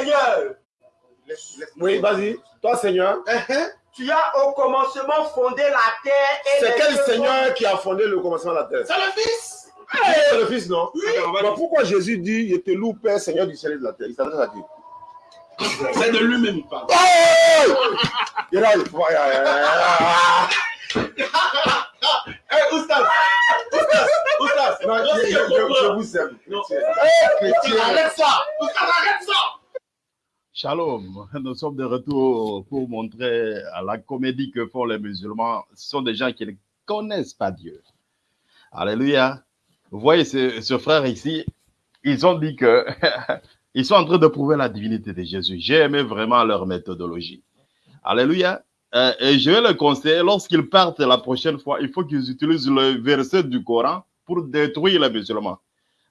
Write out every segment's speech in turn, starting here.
Seigneur, Oui, vas-y. Toi, Seigneur. Uh-huh. tu as au commencement fondé la terre C'est quel Seigneur qui a fondé le commencement de la terre? C'est le Fils. C'est le Fils, non? Oui. Mais pourquoi Jésus dit Je te loue, Père, Seigneur du ciel et de la terre? Il s'adresse à qui? C'est de lui-même il parle. Oh Il a- Ah Eh, Oustaz. Oustaz. Oustaz. Non, je, je- je- je vous aime. Non. Eh. Arrête ça. Oustaz, arrête ça. Shalom, nous sommes de retour pour montrer à la comédie que font les musulmans. Ce sont des gens qui ne connaissent pas Dieu. Alléluia. Vous voyez ce, ce frère ici, ils ont dit que ils sont en train de prouver la divinité de Jésus. J'ai aimé vraiment leur méthodologie. Alléluia. Euh, et je vais le conseiller, lorsqu'ils partent la prochaine fois, il faut qu'ils utilisent le verset du Coran pour détruire les musulmans.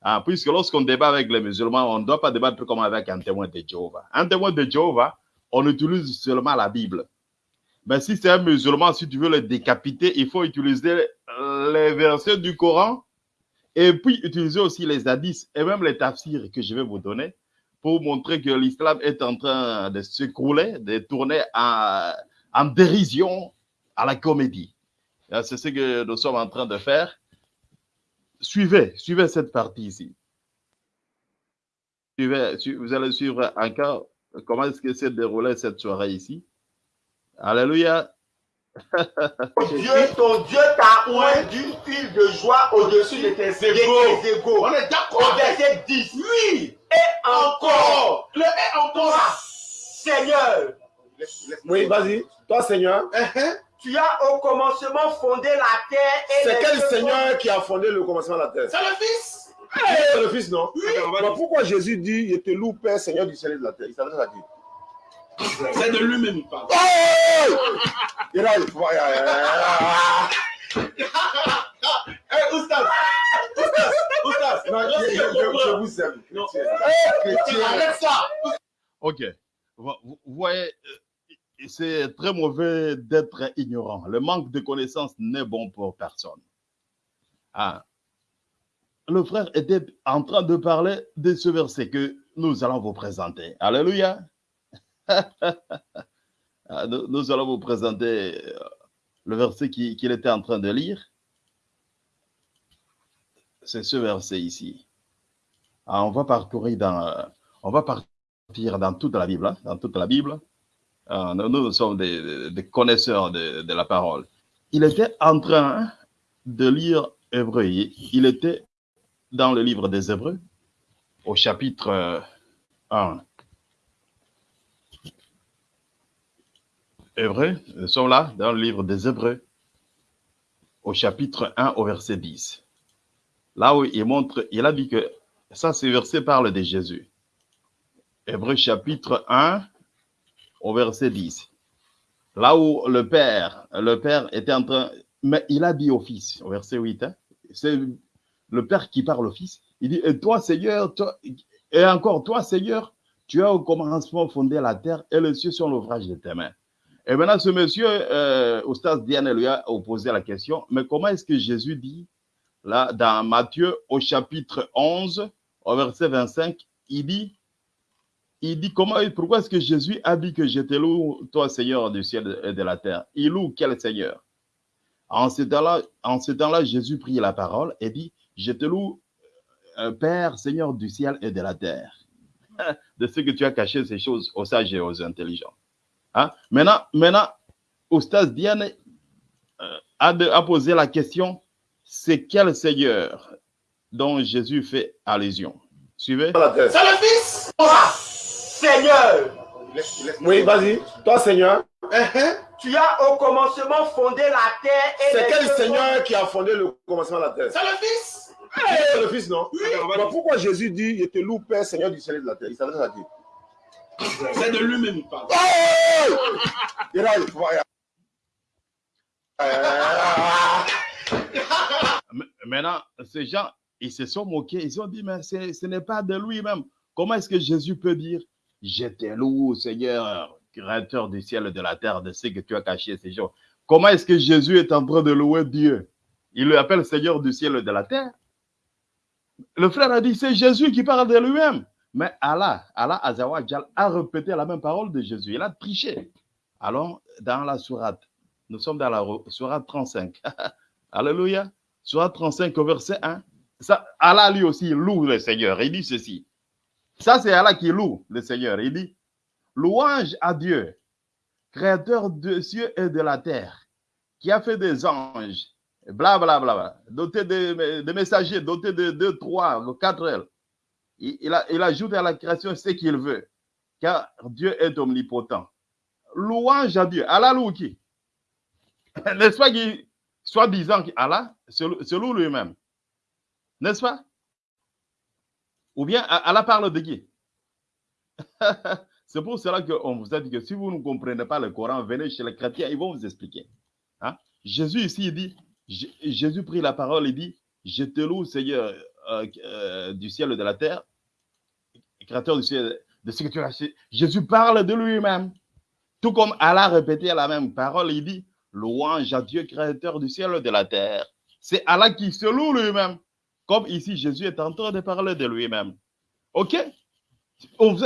Ah, puisque lorsqu'on débat avec les musulmans, on ne doit pas débattre comme avec un témoin de Jéhovah. Un témoin de Jéhovah, on utilise seulement la Bible. Mais si c'est un musulman, si tu veux le décapiter, il faut utiliser les versets du Coran et puis utiliser aussi les hadiths et même les tafsirs que je vais vous donner pour montrer que l'islam est en train de s'écrouler, de tourner en, dérision à la comédie. Ah, C'est ce que nous sommes en train de faire suivez, suivez cette partie ici. Suivez, su- vous allez suivre encore comment est-ce que s'est déroulée cette soirée ici. Alléluia. Dieu, ton Dieu t'a oint d'une huile de joie au-dessus de tes Égaux. On est Au d'accord. verset 10. Oui. Et encore, Encore. Le et encore. Seigneur, Oui, vas-y. Toi, Seigneur. Uh-huh. Tu as au commencement fondé la terre et C'est quel Seigneur qui a fondé le commencement de la terre? C'est le Fils. C'est le Fils, non? Oui. Mais pourquoi Jésus dit Je te loue, Père, Seigneur du ciel et de la terre Il s'adresse à qui? C'est de lui-même il parle. Il a- Oustaz. Oustaz. Oustaz. Non, je, je- je- je vous aime. Non. chrétien. Chrétien. Arrête ça. OK. Vous, vous voyez, euh, c'est très mauvais d'être ignorant. Le manque de connaissance n'est bon pour personne. Ah. Le frère était en train de parler de ce verset que nous allons vous présenter. Alléluia. Ah, nous, allons vous présenter euh, le verset qui- qu'il était en train de lire. C'est ce verset ici. Ah, on va parcourir dans, euh, on va partir dans toute la Bible, hein, dans toute la Bible. Ah, nous, sommes des, connaisseurs de, la parole. Il était en train de lire Hébreu. Il était dans le livre des Hébreux, au chapitre euh, 1. Hébreux, nous sommes là, dans le livre des Hébreux, au chapitre 1, au verset 10. Là où il montre, il a dit que ça, ce verset parle de Jésus. Hébreux chapitre 1, au verset 10. Là où le Père, le Père était en train, mais il a dit au Fils, au verset 8, hein, c'est le Père qui parle au Fils. Il dit, et toi, Seigneur, toi, et encore, toi, Seigneur, tu as au commencement fondé la terre et les cieux sont l'ouvrage de tes mains. Et maintenant, ce monsieur, euh, Oustaz Diane lui a posé la question, mais comment est-ce que Jésus dit, là, dans Matthieu, au chapitre 11, au verset 25, il dit, il dit comment, pourquoi est-ce que Jésus a dit que je te loue, toi, Seigneur du ciel et de la terre? Il loue quel Seigneur? En ce temps-là, Jésus prit la parole et dit, je te loue, euh, Père, Seigneur du ciel et de la terre, de ce que tu as caché ces choses aux sages et aux intelligents. Hein? Maintenant, maintenant, Oustaz Diane euh, a, a posé la question, c'est quel Seigneur dont Jésus fait allusion? Suivez. C'est le Fils. Seigneur, Oui, vas-y. Toi, Seigneur. Uh-huh. tu as au commencement fondé la terre C'est quel Seigneur qui a fondé le commencement de la terre? C'est le Fils. C'est le Fils, non? Oui. Mais pourquoi Jésus dit Je te loue, Père, Seigneur du ciel et de la terre? Il s'adresse à qui C'est de lui-même il parle. Il Maintenant, ces gens, ils se sont moqués. Ils ont dit, mais ce n'est pas de lui-même. Comment est-ce que Jésus peut dire, je te loue, Seigneur, créateur du ciel et de la terre, de ce que tu as caché ces jours Comment est-ce que Jésus est en train de louer Dieu? Il le appelle Seigneur du ciel et de la terre. Le frère a dit, c'est Jésus qui parle de lui-même. Mais Allah, Allah Azawajal a répété la même parole de Jésus. Il a triché. Allons dans la sourate. Nous sommes dans la sourate 35. Alléluia. Sourate 35 au verset 1. Ça, Allah lui aussi loue le Seigneur. Il dit ceci. Ça, c'est Allah qui loue le Seigneur. Il dit, louange à Dieu, créateur des cieux et de la terre, qui a fait des anges, bla bla bla, bla doté de, messagers, doté de deux, trois, quatre ailes. Il ajoute à la création ce qu'il veut, car Dieu est omnipotent. Louange à Dieu. Allah loue qui? N'est-ce pas qu'il soit disant qu'Allah se loue lui-même? N'est-ce pas? Ou bien Allah parle de qui C'est pour cela qu'on vous a dit que si vous ne comprenez pas le Coran, venez chez les chrétiens, ils vont vous expliquer. Hein? Jésus ici, il dit, Jésus prit la parole, il dit, je te loue, Seigneur euh, euh, du ciel et de la terre, créateur du ciel, de ce que tu as Jésus parle de lui-même. Tout comme Allah a répété la même parole, il dit, louange à Dieu, créateur du ciel et de la terre. C'est Allah qui se loue lui-même. Comme ici, Jésus est en train de parler de lui-même. OK?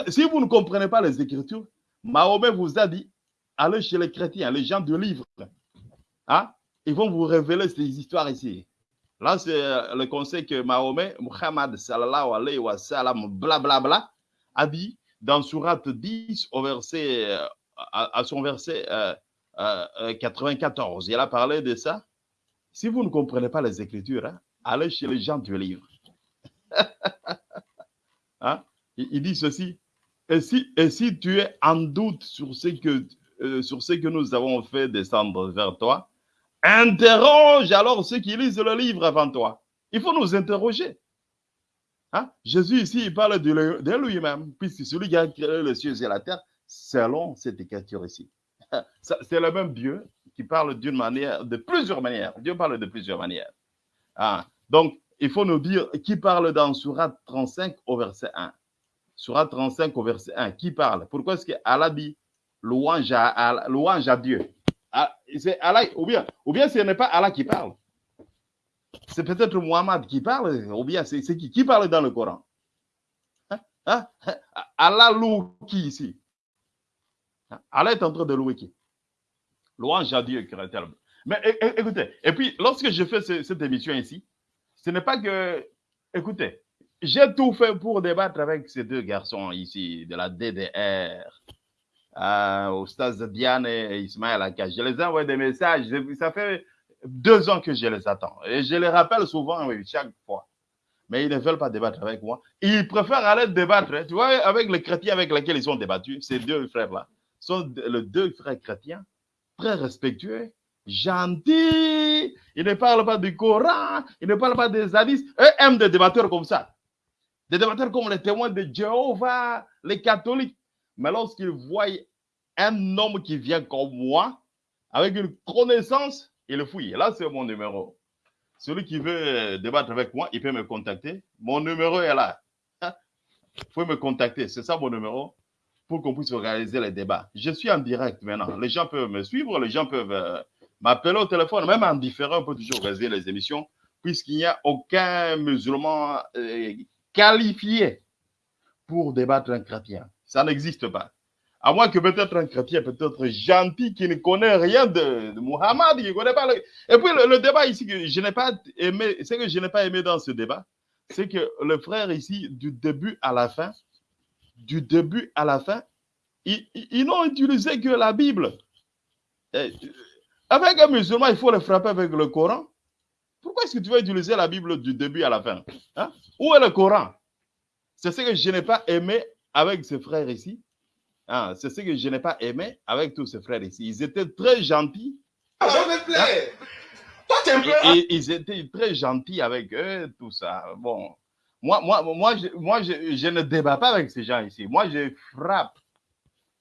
Si vous ne comprenez pas les Écritures, Mahomet vous a dit, allez chez les chrétiens, les gens du livre. Hein? Ils vont vous révéler ces histoires ici. Là, c'est le conseil que Mahomet, Muhammad sallallahu alayhi wa sallam, blablabla, a dit dans Surat 10 au verset, à, son verset euh, euh, 94. Il a parlé de ça. Si vous ne comprenez pas les Écritures, hein, allez chez les gens du livre. hein? il, dit ceci. Et si, tu es en doute sur ce, que, euh, sur ce nous avons fait descendre vers toi, interroge alors ceux qui lisent le livre avant toi. Il faut nous interroger. Hein? Jésus ici, il parle de, lui-même, puisque celui qui a créé les cieux et la terre, selon cette écriture ici. C'est le même Dieu qui parle d'une manière, de plusieurs manières. Dieu parle de plusieurs manières. Ah, donc, il faut nous dire qui parle dans Surat 35 au verset 1. Surat 35 au verset 1, qui parle? Pourquoi est-ce qu'Allah dit louange à, Dieu? Ah, C'est Allah, ou bien, ou bien ce n'est pas Allah qui parle? C'est peut-être Muhammad qui parle, ou bien c'est qui? Qui parle dans le Coran? Hein? Hein? Allah loue qui ici? Allah est en train de louer qui? Louange à Dieu, créateur. Mais écoutez, et puis lorsque je fais cette émission ici, ce n'est pas que, écoutez, j'ai tout fait pour débattre avec ces deux garçons ici de la DDR, euh, au stade de Diane et Ismaël Aka. Je les envoie des messages, ça fait deux ans que je les attends. Et je les rappelle souvent, oui, chaque fois. Mais ils ne veulent pas débattre avec moi. Ils préfèrent aller débattre, tu vois, avec les chrétiens avec lesquels ils ont débattu, ces deux frères-là, sont les deux frères chrétiens, très respectueux, gentils, ils ne parlent pas du Coran, ils ne parlent pas des hadiths. Eux aiment des débatteurs comme ça. Des débatteurs comme les témoins de Jéhovah, les catholiques. Mais lorsqu'ils voient un homme qui vient comme moi, avec une connaissance, ils le fouillent. Là, c'est mon numéro. Celui qui veut débattre avec moi, il peut me contacter. Mon numéro est là. Il faut me contacter. C'est ça mon numéro pour qu'on puisse organiser les débats. Je suis en direct maintenant. Les gens peuvent me suivre, les gens peuvent euh, m'appeler au téléphone, même en différent, on peut toujours réaliser les émissions, puisqu'il n'y a aucun musulman euh, qualifié pour débattre un chrétien. Ça n'existe pas. À moins que peut-être un chrétien, peut-être gentil, qui ne connaît rien de, Muhammad, qui ne connaît pas. Le... Et puis le, le, débat ici, que je n'ai pas aimé, ce que je n'ai pas aimé dans ce débat, c'est que le frère ici, du début à la fin, du début à la fin, ils, ils n'ont utilisé que la Bible. Et, avec un musulman, il faut le frapper avec le Coran. Pourquoi est-ce que tu vas utiliser la Bible du début à la fin hein? Où est le Coran? C'est ce que je n'ai pas aimé avec ces frères ici. Hein? C'est ce que je n'ai pas aimé avec tous ces frères ici. Ils étaient très gentils. Ah, je me plais. Hein? Toi, tu et, et, ils étaient très gentils avec eux, tout ça. Bon, moi, moi, moi, je, moi je, je, ne débat pas avec ces gens ici. Moi, je frappe.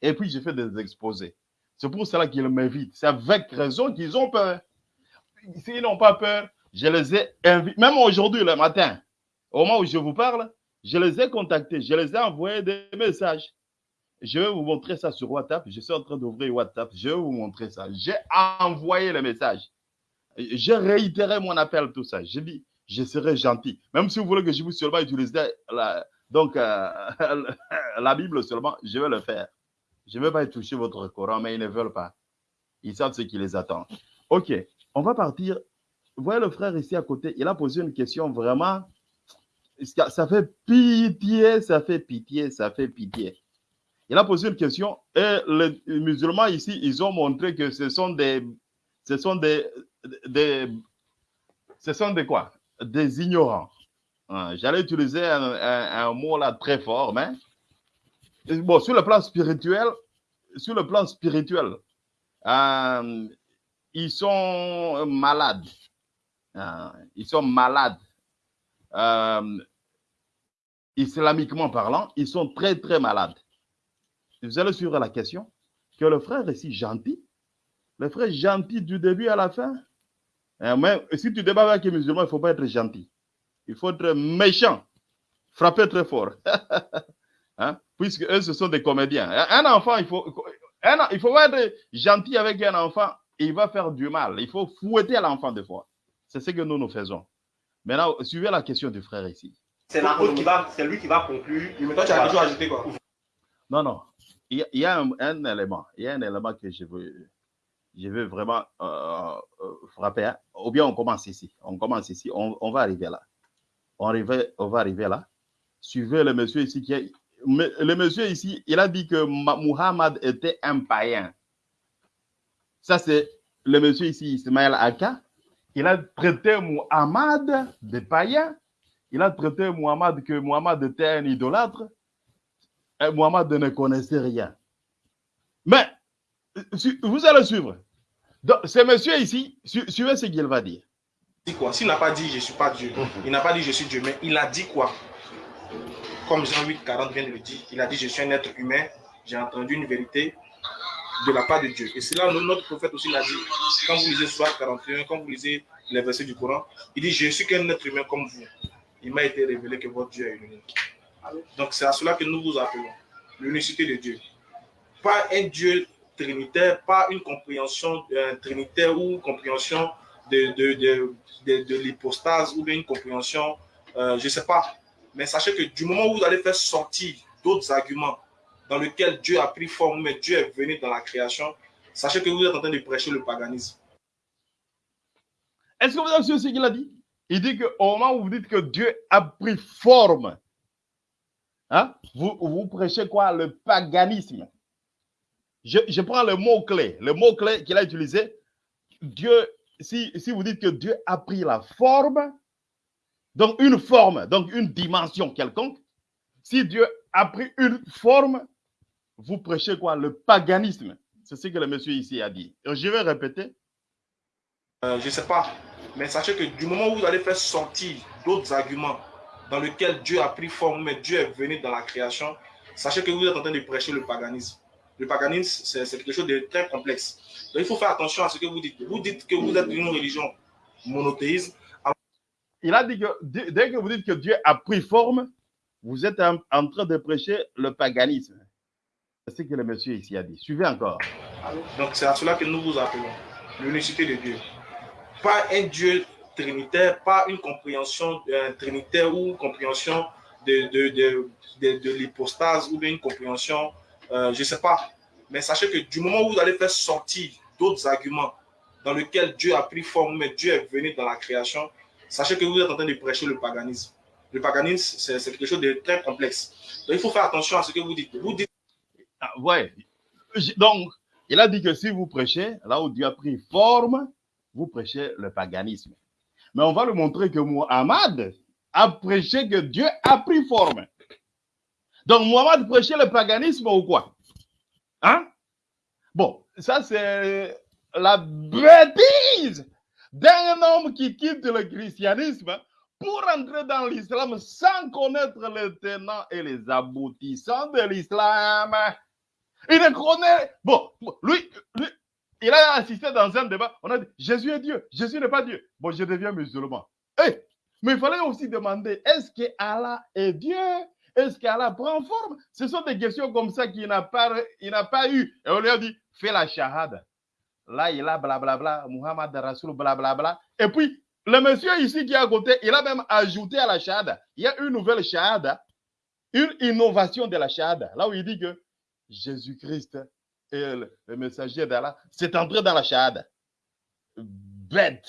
Et puis, je fais des exposés. C'est pour cela qu'ils m'invitent. C'est avec raison qu'ils ont peur. S'ils n'ont pas peur, je les ai invités. Même aujourd'hui, le matin, au moment où je vous parle, je les ai contactés. Je les ai envoyé des messages. Je vais vous montrer ça sur WhatsApp. Je suis en train d'ouvrir WhatsApp. Je vais vous montrer ça. J'ai envoyé le message. J'ai réitéré mon appel, tout ça. J'ai dit, je serai gentil. Même si vous voulez que je vous seulement utilise Donc, euh, la Bible seulement, je vais le faire. Je ne vais pas toucher votre Coran, mais ils ne veulent pas. Ils savent ce qui les attend. OK, on va partir. Vous voyez le frère ici à côté, il a posé une question vraiment. Ça fait pitié, ça fait pitié, ça fait pitié. Il a posé une question et les musulmans ici, ils ont montré que ce sont des. Ce sont des. ce sont des quoi? Des ignorants. Hein, j'allais utiliser un, mot là très fort, mais bon, sur le plan spirituel, sur le plan spirituel, euh, ils sont malades. Hein, ils sont malades. Euh, islamiquement parlant, ils sont très, très malades. Vous allez suivre la question que le frère est si gentil, le frère est gentil du début à la fin. Mais si tu débats avec les musulmans, il ne faut pas être gentil. Il faut être méchant, frapper très fort. hein? Puisque eux, ce sont des comédiens. Un enfant, il faut, il faut être gentil avec un enfant, il va faire du mal. Il faut fouetter l'enfant des fois. C'est ce que nous, nous faisons. Maintenant, suivez la question du frère ici. C'est qui va, c'est lui qui va conclure. Mais toi, tu as déjà ajouté quoi Non, non. Il y a, un, élément. Il y a un élément que je veux, je veux vraiment euh, euh, frapper. Hein. Ou bien on commence ici. On commence ici. on va arriver là on, va arriver là. Suivez le monsieur ici qui est. Le monsieur ici, il a dit que Muhammad était un païen. Ça, c'est le monsieur ici, Ismaël Aka. Il a traité Muhammad de païen. Il a traité Muhammad que Muhammad était un idolâtre. Et Muhammad ne connaissait rien. Mais, vous allez suivre. Donc, ce monsieur ici, suivez ce qu'il va dire dit quoi? S'il n'a pas dit je suis pas Dieu, il n'a pas dit je suis Dieu, mais il a dit quoi? Comme Jean 8, 40 vient de le dire, il a dit je suis un être humain, j'ai entendu une vérité de la part de Dieu. Et c'est là notre prophète aussi l'a dit. Quand vous lisez Soir 41, quand vous lisez les versets du Coran, il dit Je suis qu'un être humain comme vous. Il m'a été révélé que votre Dieu est unique. Donc c'est à cela que nous vous appelons l'unicité de Dieu. Pas un Dieu trinitaire, pas une compréhension euh, trinitaire ou une compréhension de, de, de, de l'hypostase ou bien une compréhension, euh, je ne sais pas. Mais sachez que du moment où vous allez faire sortir d'autres arguments dans lesquels Dieu a pris forme, mais Dieu est venu dans la création, sachez que vous êtes en train de prêcher le paganisme. Est-ce que vous avez ce qu'il a dit? Il dit qu'au moment où vous dites que Dieu a pris forme, hein, vous, vous prêchez quoi? Le paganisme. Je, je prends le mot-clé, le mot-clé qu'il a utilisé. Dieu si, vous dites que Dieu a pris la forme, donc une forme, donc une dimension quelconque, si Dieu a pris une forme, vous prêchez quoi? Le paganisme. C'est ce que le monsieur ici a dit. je vais répéter. Euh, je ne sais pas, mais sachez que du moment où vous allez faire sortir d'autres arguments dans lesquels Dieu a pris forme, mais Dieu est venu dans la création, sachez que vous êtes en train de prêcher le paganisme. Le paganisme, c'est quelque chose de très complexe. Donc, il faut faire attention à ce que vous dites. Vous dites que vous êtes une religion monothéiste. Il a dit que dès que vous dites que Dieu a pris forme, vous êtes en, train de prêcher le paganisme. C'est ce que le monsieur ici a dit. Suivez encore. Donc, c'est à cela que nous vous appelons l'unicité de Dieu. Pas un Dieu trinitaire, pas une compréhension euh, trinitaire ou compréhension de, de, de, de l'hypostase ou une compréhension euh, je ne sais pas. Mais sachez que du moment où vous allez faire sortir d'autres arguments dans lesquels Dieu a pris forme, mais Dieu est venu dans la création, sachez que vous êtes en train de prêcher le paganisme. Le paganisme, c'est quelque chose de très complexe. Donc, il faut faire attention à ce que vous dites. Vous dites... Ah, ouais. Donc, il a dit que si vous prêchez, là où Dieu a pris forme, vous prêchez le paganisme. Mais on va lui montrer que Muhammad a prêché que Dieu a pris forme. Donc, Mohamed prêchait le paganisme ou quoi? Hein? Bon, ça c'est la bêtise d'un homme qui quitte le christianisme pour entrer dans l'islam sans connaître les tenants et les aboutissants de l'islam. Il ne connaît. Bon, lui, il a assisté dans un débat. On a dit Jésus est Dieu, Jésus n'est pas Dieu. Bon, je deviens musulman. Eh, mais il fallait aussi demander est-ce que Allah est Dieu? Est-ce qu'Allah prend forme? Ce sont des questions comme ça qu'il n'a pas, pas eu. Et on lui a dit, fais la shahada. Là, il a blablabla, Muhammad Rasul, blablabla. Et puis, le monsieur ici qui est à côté, il a même ajouté à la shahada. Il y a une nouvelle shahada une innovation de la Shahada, là où il dit que Jésus-Christ est le, messager d'Allah, c'est entré dans la Shahada. Bête.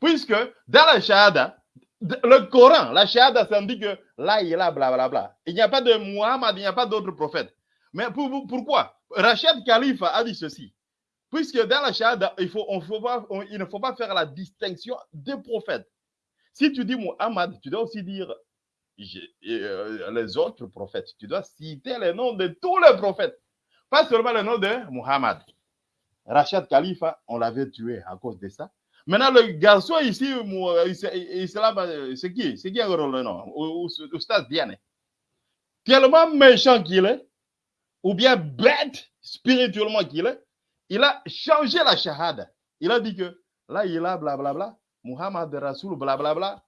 Puisque dans la Shahada, le Coran, la Shahada, ça dit que là, il là, blablabla. Il n'y a pas de Muhammad, il n'y a pas d'autre prophète. Mais pour- pourquoi? Rachid Khalifa a dit ceci. Puisque dans la Shahada, il, faut, on ne faut pas faire la distinction des prophètes. Si tu dis Muhammad, tu dois aussi dire euh, les autres prophètes. Tu dois citer les noms de tous les prophètes. Pas seulement le nom de Muhammad. Rachid Khalifa, on l'avait tué à cause de ça. Maintenant, le garçon ici, euh, c'est qui? C'est qui le nom? Ou- ou- Oustaz Diane. Tellement méchant qu'il est, ou bien bête spirituellement qu'il est, il a changé la shahada. Il a dit que là, il a blablabla, Muhammad Rasoul, blablabla,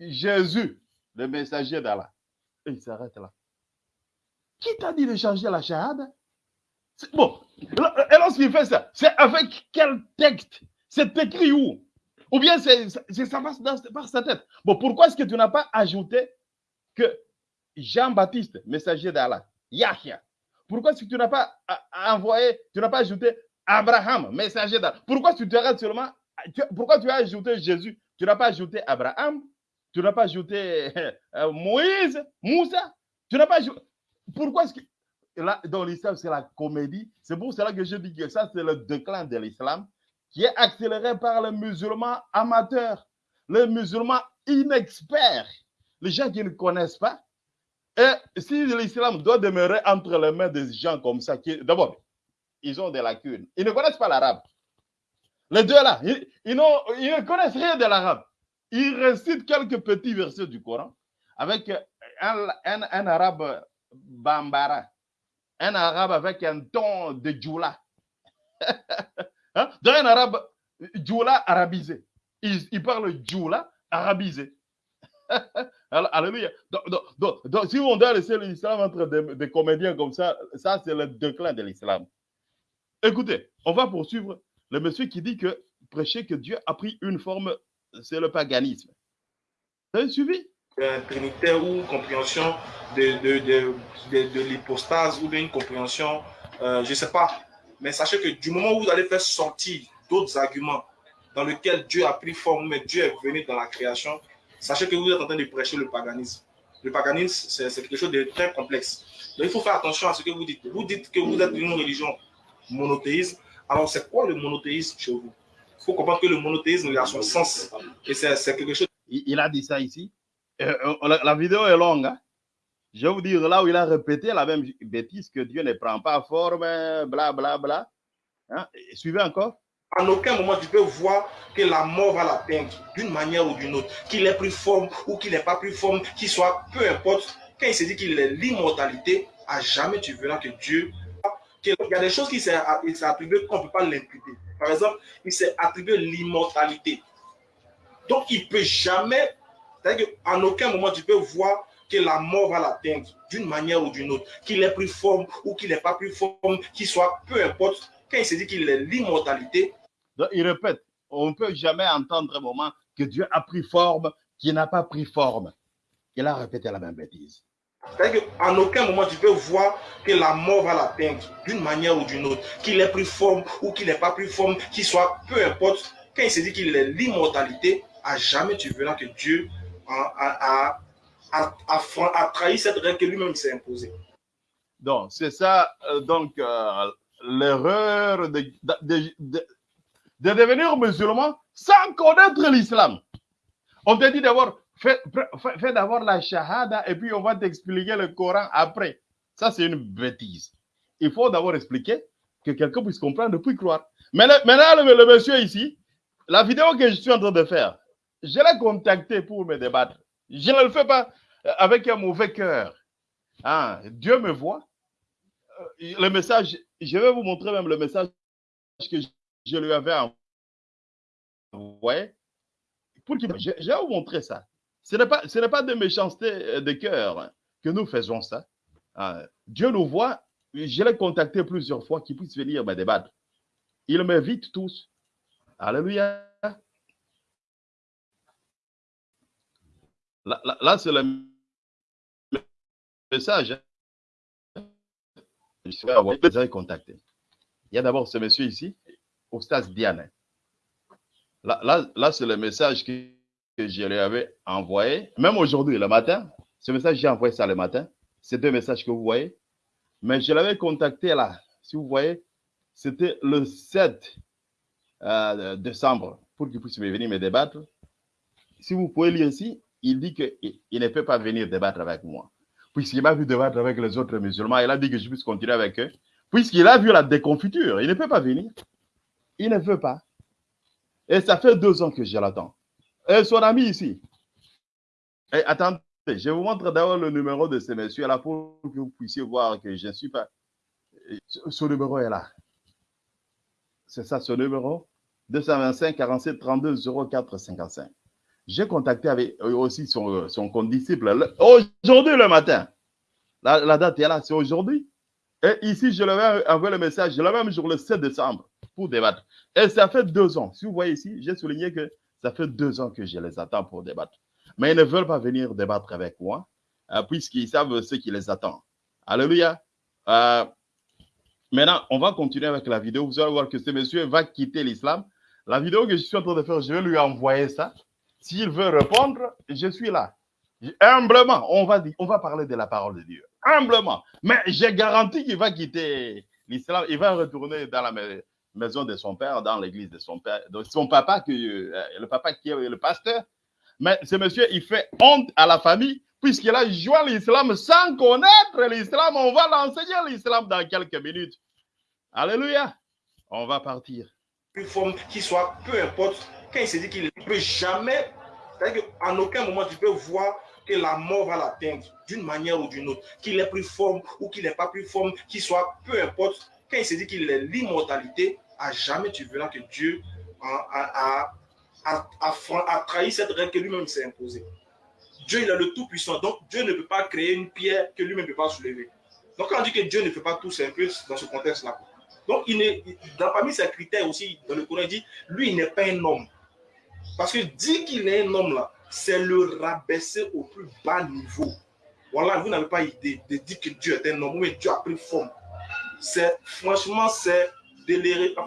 Jésus, le messager d'Allah. Et il s'arrête là. Qui t'a dit de changer la shahada? Bon, et lorsqu'il fait ça, c'est avec quel texte? C'est écrit où? Ou bien c'est- ça passe dans- par sa tête. Bon, pourquoi est-ce que tu n'as pas ajouté que Jean-Baptiste, messager d'Allah, Yahya, pourquoi est-ce que tu n'as pas a- envoyé, tu n'as pas ajouté Abraham, messager d'Allah Pourquoi tu arrêtes seulement, tu- pourquoi tu as ajouté Jésus? Tu n'as pas ajouté Abraham? Tu n'as pas ajouté euh, Moïse, Moussa? Tu n'as pas ajouté. Pourquoi est-ce que. Là, dans l'islam, c'est la comédie. C'est pour cela que je dis que ça, c'est le déclin de l'islam qui est accéléré par les musulmans amateurs, les musulmans inexperts, les gens qui ne connaissent pas. Et si l'islam doit demeurer entre les mains des gens comme ça, qui, d'abord, ils ont des lacunes. Ils ne connaissent pas l'arabe. Les deux là, ils, ils ils ne connaissent rien de l'arabe. Ils récitent quelques petits versets du Coran avec un, un- un arabe bambara, un arabe avec un ton de djoula. Hein? Un arabe djoula arabisé. Ils, ils parlent djoula arabisé. Alléluia. Donc, donc- donc- si on doit laisser l'islam entre des, comédiens comme ça, ça c'est le déclin de l'islam. Écoutez, on va poursuivre le monsieur qui dit que prêcher que Dieu a pris une forme, c'est le paganisme. Vous avez suivi? Trinitaire ou compréhension de l'hypostase ou d'une compréhension, euh, je ne sais pas. Mais sachez que du moment où vous allez faire sortir d'autres arguments dans lesquels Dieu a pris forme, mais Dieu est venu dans la création, sachez que vous êtes en train de prêcher le paganisme. Le paganisme, c'est quelque chose de très complexe. Il faut faire attention à ce que vous dites. Vous dites que vous êtes une religion monothéiste. Alors c'est quoi le monothéisme chez vous? Il faut comprendre que le monothéisme a son sens. Et c'est quelque chose il, a dit ça ici. Euh, euh, la, vidéo est longue. hein. Je vais vous dire là où il a répété la même bêtise que Dieu ne prend pas forme, bla bla bla. Hein? Suivez encore. En aucun moment tu peux voir que la mort va l'atteindre d'une manière ou d'une autre, qu'il ait pris forme ou qu'il n'ait pas pris forme, qu'il soit, peu importe. Quand il se dit qu'il est l'immortalité, à jamais tu verras que Dieu. qu'il y a des choses qui s'est il attribué qu'on ne peut pas l'imputer. Par exemple, il s'est attribué l'immortalité. Donc il ne peut jamais. C'est-à-dire qu'en aucun moment tu peux voir que la mort va l'atteindre d'une manière ou d'une autre, qu'il ait pris forme ou qu'il n'ait pas pris forme, qu'il soit, peu importe. Quand il se dit qu'il est l'immortalité, il répète, on ne peut jamais entendre un moment que Dieu a pris forme, qui n'a pas pris forme. Il a répété la même bêtise. C'est-à-dire qu'en aucun moment tu peux voir que la mort va l'atteindre d'une manière ou d'une autre, qu'il ait pris forme ou qu'il n'ait pas pris forme, qu'il soit, peu importe. Quand il se dit qu'il est l'immortalité, à jamais tu verras que Dieu a, trahi cette règle que lui-même s'est imposée. Donc, c'est ça, euh, donc, euh, l'erreur de, de- de- de- de devenir musulman sans connaître l'islam. On te dit d'abord, fais, d'abord la shahada et puis on va t'expliquer le Coran après. Ça, c'est une bêtise. Il faut d'abord expliquer que quelqu'un puisse comprendre puis croire. Maintenant, le monsieur ici, la vidéo que je suis en train de faire, je l'ai contacté pour me débattre. Je ne le fais pas euh, avec un mauvais cœur. Ah, Dieu me voit. Euh, Le message, je vais vous montrer même le message que je- lui avais envoyé. Pour qu'il- vous montrer ça. Ce n'est pas, de méchanceté euh, de cœur hein, que nous faisons ça. Ah, Dieu nous voit. Je l'ai contacté plusieurs fois qu'il puisse venir me débattre. Il m'invite tous. Alléluia. Là, là- c'est le message, hein. je avez contacté. Il y a d'abord ce monsieur ici, Ostas Diane. Là, là, c'est le message que, je lui avais envoyé, même aujourd'hui, le matin. Ce message, j'ai envoyé ça le matin. Ces deux messages que vous voyez. Mais je l'avais contacté là. Si vous voyez, c'était le 7 euh, décembre pour qu'il puisse venir me débattre. Si vous pouvez lire ici, il dit qu'il il ne peut pas venir débattre avec moi. Puisqu'il m'a vu débattre avec les autres musulmans, il a dit que je puisse continuer avec eux. Puisqu'il a vu la déconfiture, il ne peut pas venir. Il ne veut pas. Et ça fait deux ans que je l'attends. Et son ami ici. Et attendez, je vous montre d'abord le numéro de ce monsieur-là pour que vous puissiez voir que je ne suis pas. Ce numéro est là. C'est ça, ce numéro. 225 47 32 04 55. J'ai contacté avec aussi son, son condisciple aujourd'hui le matin. La, date est là, c'est aujourd'hui. Et ici, je l'avais envoyé le message, l'avais même jour le 7 décembre pour débattre. Et ça fait deux ans. Si vous voyez ici, j'ai souligné que ça fait deux ans que je les attends pour débattre. Mais ils ne veulent pas venir débattre avec moi, euh, puisqu'ils savent ce qui les attend. Alléluia. Euh, maintenant, on va continuer avec la vidéo. Vous allez voir que ce monsieur va quitter l'islam. La vidéo que je suis en train de faire, je vais lui envoyer ça. S'il veut répondre, je suis là. Humblement, on va, on va parler de la parole de Dieu. Humblement. Mais j'ai garanti qu'il va quitter l'islam. Il va retourner dans la maison de son père, dans l'église de son père. Donc, son papa, que, euh, le papa qui est le pasteur. Mais ce monsieur, il fait honte à la famille puisqu'il a joint l'islam sans connaître l'islam. On va l'enseigner l'islam dans quelques minutes. Alléluia. On va partir. Une forme qui soit, peu importe, quand il se dit qu'il ne peut jamais, c'est-à-dire qu'en aucun moment tu peux voir que la mort va l'atteindre d'une manière ou d'une autre, qu'il est plus forme ou qu'il n'est pas plus forme, qu'il soit, peu importe, quand il se dit qu'il est l'immortalité, jamais tu verras que Dieu a, a, a, a trahi cette règle que lui-même s'est imposée. Dieu, il est le Tout-Puissant. Donc, Dieu ne peut pas créer une pierre que lui-même ne peut pas soulever. Donc, quand on dit que Dieu ne fait pas tout, c'est un peu dans ce contexte-là. Donc, il est, dans, parmi ses critères aussi, dans le Coran, il dit, lui, il n'est pas un homme. Parce que dire qu'il est un homme, là, c'est le rabaisser au plus bas niveau. Voilà, vous n'avez pas idée de dire que Dieu est un homme, mais Dieu a pris forme. C'est, franchement, c'est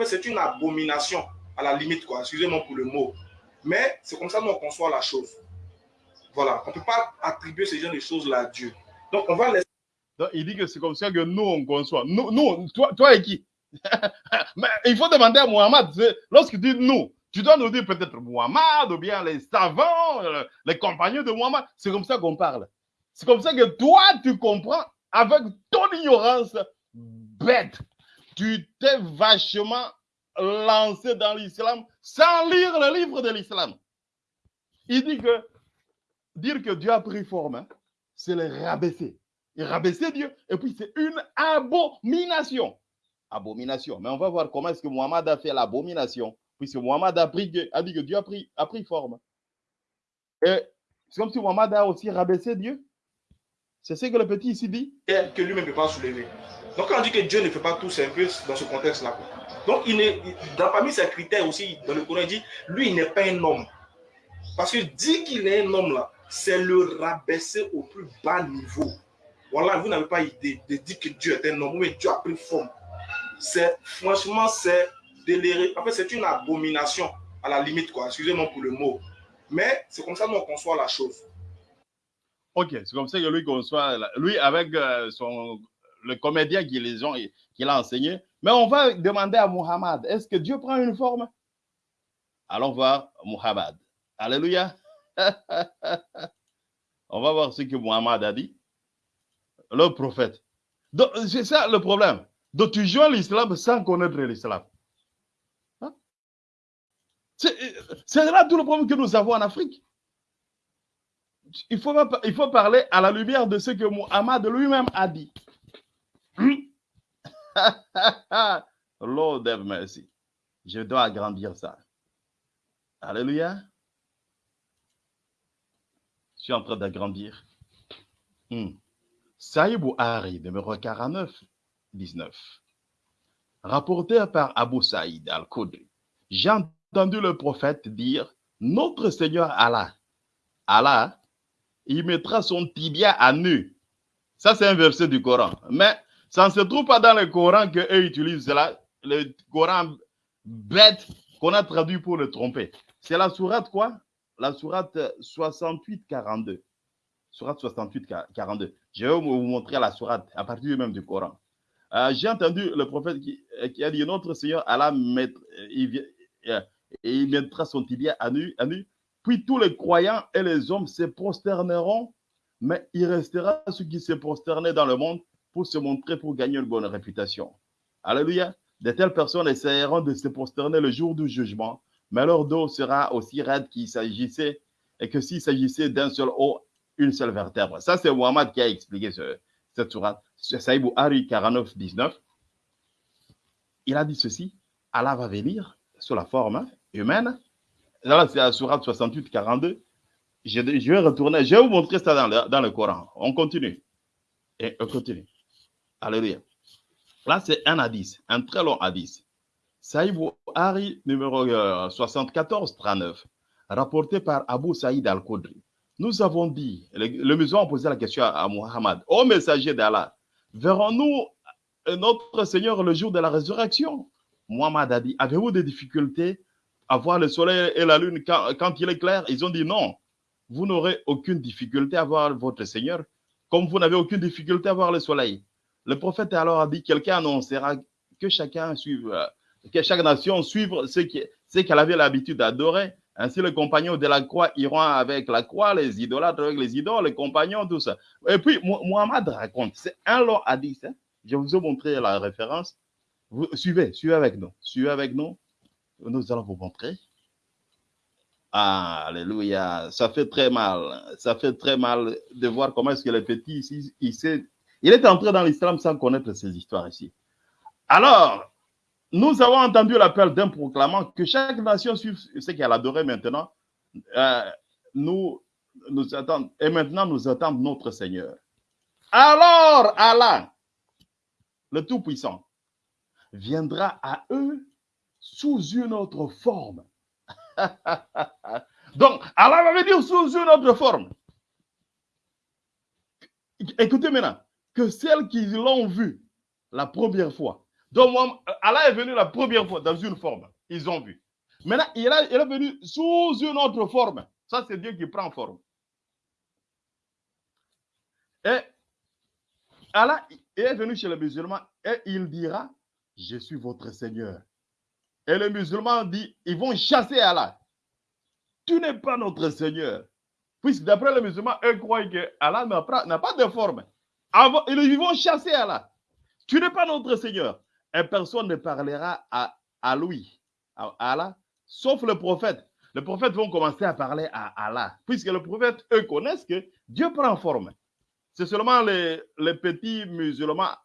c'est une abomination, à la limite, quoi. Excusez-moi pour le mot. Mais c'est comme ça qu'on conçoit la chose. Voilà, on ne peut pas attribuer ce genre de choses-là à Dieu. Donc, on va laisser. Il dit que c'est comme ça que nous, on conçoit. Nous, nous toi, toi et qui? Mais il faut demander à Mohamed, lorsque tu dis nous, tu dois nous dire peut-être Mohamed ou bien les savants, les compagnons de Mohamed. C'est comme ça qu'on parle. C'est comme ça que toi, tu comprends avec ton ignorance bête. Tu t'es vachement lancé dans l'islam sans lire le livre de l'islam. Il dit que dire que Dieu a pris forme, hein, c'est le rabaisser. Et rabaisser Dieu, et puis c'est une abomination. Abomination. Mais on va voir comment est-ce que Mohamed a fait l'abomination, puisque Mohamed a, dit que Dieu a pris, forme. Et c'est comme si Mohamed a aussi rabaissé Dieu. C'est ce que le petit ici dit. Que lui-même ne peut pas soulever. Donc quand on dit que Dieu ne fait pas tout, c'est un peu dans ce contexte-là. Donc il est, dans, parmi ses critères aussi, dans le Coran, il dit, lui, il n'est pas un homme. Parce que dit qu'il est un homme là, c'est le rabaisser au plus bas niveau. Voilà, vous n'avez pas idée de dire que Dieu est un homme, mais Dieu a pris forme. C'est, franchement, c'est déliré. En fait, c'est une abomination, à la limite, quoi. Excusez-moi pour le mot. Mais c'est comme ça qu'on conçoit la chose. Ok, c'est comme ça que lui conçoit, lui avec euh, son, le comédien qui l'a enseigné. Mais on va demander à Muhammad, est-ce que Dieu prend une forme? Allons voir Muhammad. Alléluia. On va voir ce que Muhammad a dit. Le prophète. C'est ça le problème. Donc tu joins l'islam sans connaître l'islam. Hein? C'est là tout le problème que nous avons en Afrique. Il faut, il faut parler à la lumière de ce que Muhammad lui-même a dit. Lord have mercy. Je dois agrandir ça. Alléluia. Je suis en train d'agrandir. Hmm. Saïd Bouhari, numéro 49, 19. Rapporté par Abu Saïd al-Khudri. J'ai entendu le prophète dire Notre Seigneur Allah, Allah, il mettra son tibia à nu Ça, c'est un verset du Coran. Mais ça ne se trouve pas dans le Coran qu'eux utilisent là, le Coran bête qu'on a traduit pour le tromper. C'est la sourate quoi? La sourate 68-42. Sourate 68-42. Je vais vous montrer la sourate à partir même du Coran. Euh, J'ai entendu le prophète qui, qui, a dit Notre Seigneur Allah mettre, il, il mettra son tibia à nu, à nu. Puis tous les croyants et les hommes se prosterneront, mais il restera ceux qui se prosternaient dans le monde pour se montrer, pour gagner une bonne réputation. Alléluia. De telles personnes essaieront de se prosterner le jour du jugement, mais leur dos sera aussi raide qu'il s'agissait et que s'il s'agissait d'un seul haut, une seule vertèbre. Ça, c'est Muhammad qui a expliqué ce, cette sourate. Saïbou Hari 49, 19. Il a dit ceci Allah va venir sous la forme humaine. Là, c'est la sourate 68, 42. Je, vais retourner, je vais vous montrer ça dans le, dans le Coran. On continue. Et on continue. Alléluia. Là, c'est un hadith, un très long hadith. Saïd Hari, numéro euh, 74, 39, rapporté par Abu Saïd al-Khudri. Nous avons dit, le, le musulman a posé la question à, Muhammad, ô messager d'Allah, verrons-nous notre Seigneur le jour de la résurrection? Muhammad a dit, avez-vous des difficultés à voir le soleil et la lune quand il est clair? Ils ont dit non, vous n'aurez aucune difficulté à voir votre Seigneur, comme vous n'avez aucune difficulté à voir le soleil. Le prophète alors a dit, quelqu'un annoncera que chacun suive, que chaque nation suive ce qu'elle avait l'habitude d'adorer. Ainsi, les compagnons de la croix iront avec la croix, les idolâtres avec les idoles, les compagnons, tout ça. Et puis, Muhammad raconte, c'est un long hadith. Hein? Je vous ai montré la référence. Suivez, suivez avec nous. Suivez avec nous. Nous allons vous montrer. Alléluia. Ça fait très mal. Ça fait très mal de voir comment est-ce que les petits ici, il, il, est entré dans l'islam sans connaître ces histoires ici. Alors, nous avons entendu l'appel d'un proclamant que chaque nation suive ce qu'elle adorait maintenant. Euh, nous, nous attendons, et maintenant nous attendons notre Seigneur. Alors, Allah, le Tout-Puissant, viendra à eux sous une autre forme. Donc, Allah va venir sous une autre forme. Écoutez maintenant, que celles qui l'ont vu la première fois, donc, Allah est venu la première fois dans une forme. Ils ont vu. Maintenant, il, a, il est venu sous une autre forme. Ça, c'est Dieu qui prend forme. Et Allah est venu chez les musulmans et il dira, je suis votre Seigneur. Et les musulmans dit, ils vont chasser Allah. Tu n'es pas notre Seigneur. Puisque d'après les musulmans, eux croient que Allah n'a pas de forme. Ils vont chasser Allah. Tu n'es pas notre Seigneur et personne ne parlera à, à lui, à Allah, sauf le prophète. Les prophètes vont commencer à parler à Allah, puisque les prophètes, eux, connaissent que Dieu prend forme. C'est seulement les, les, petits musulmans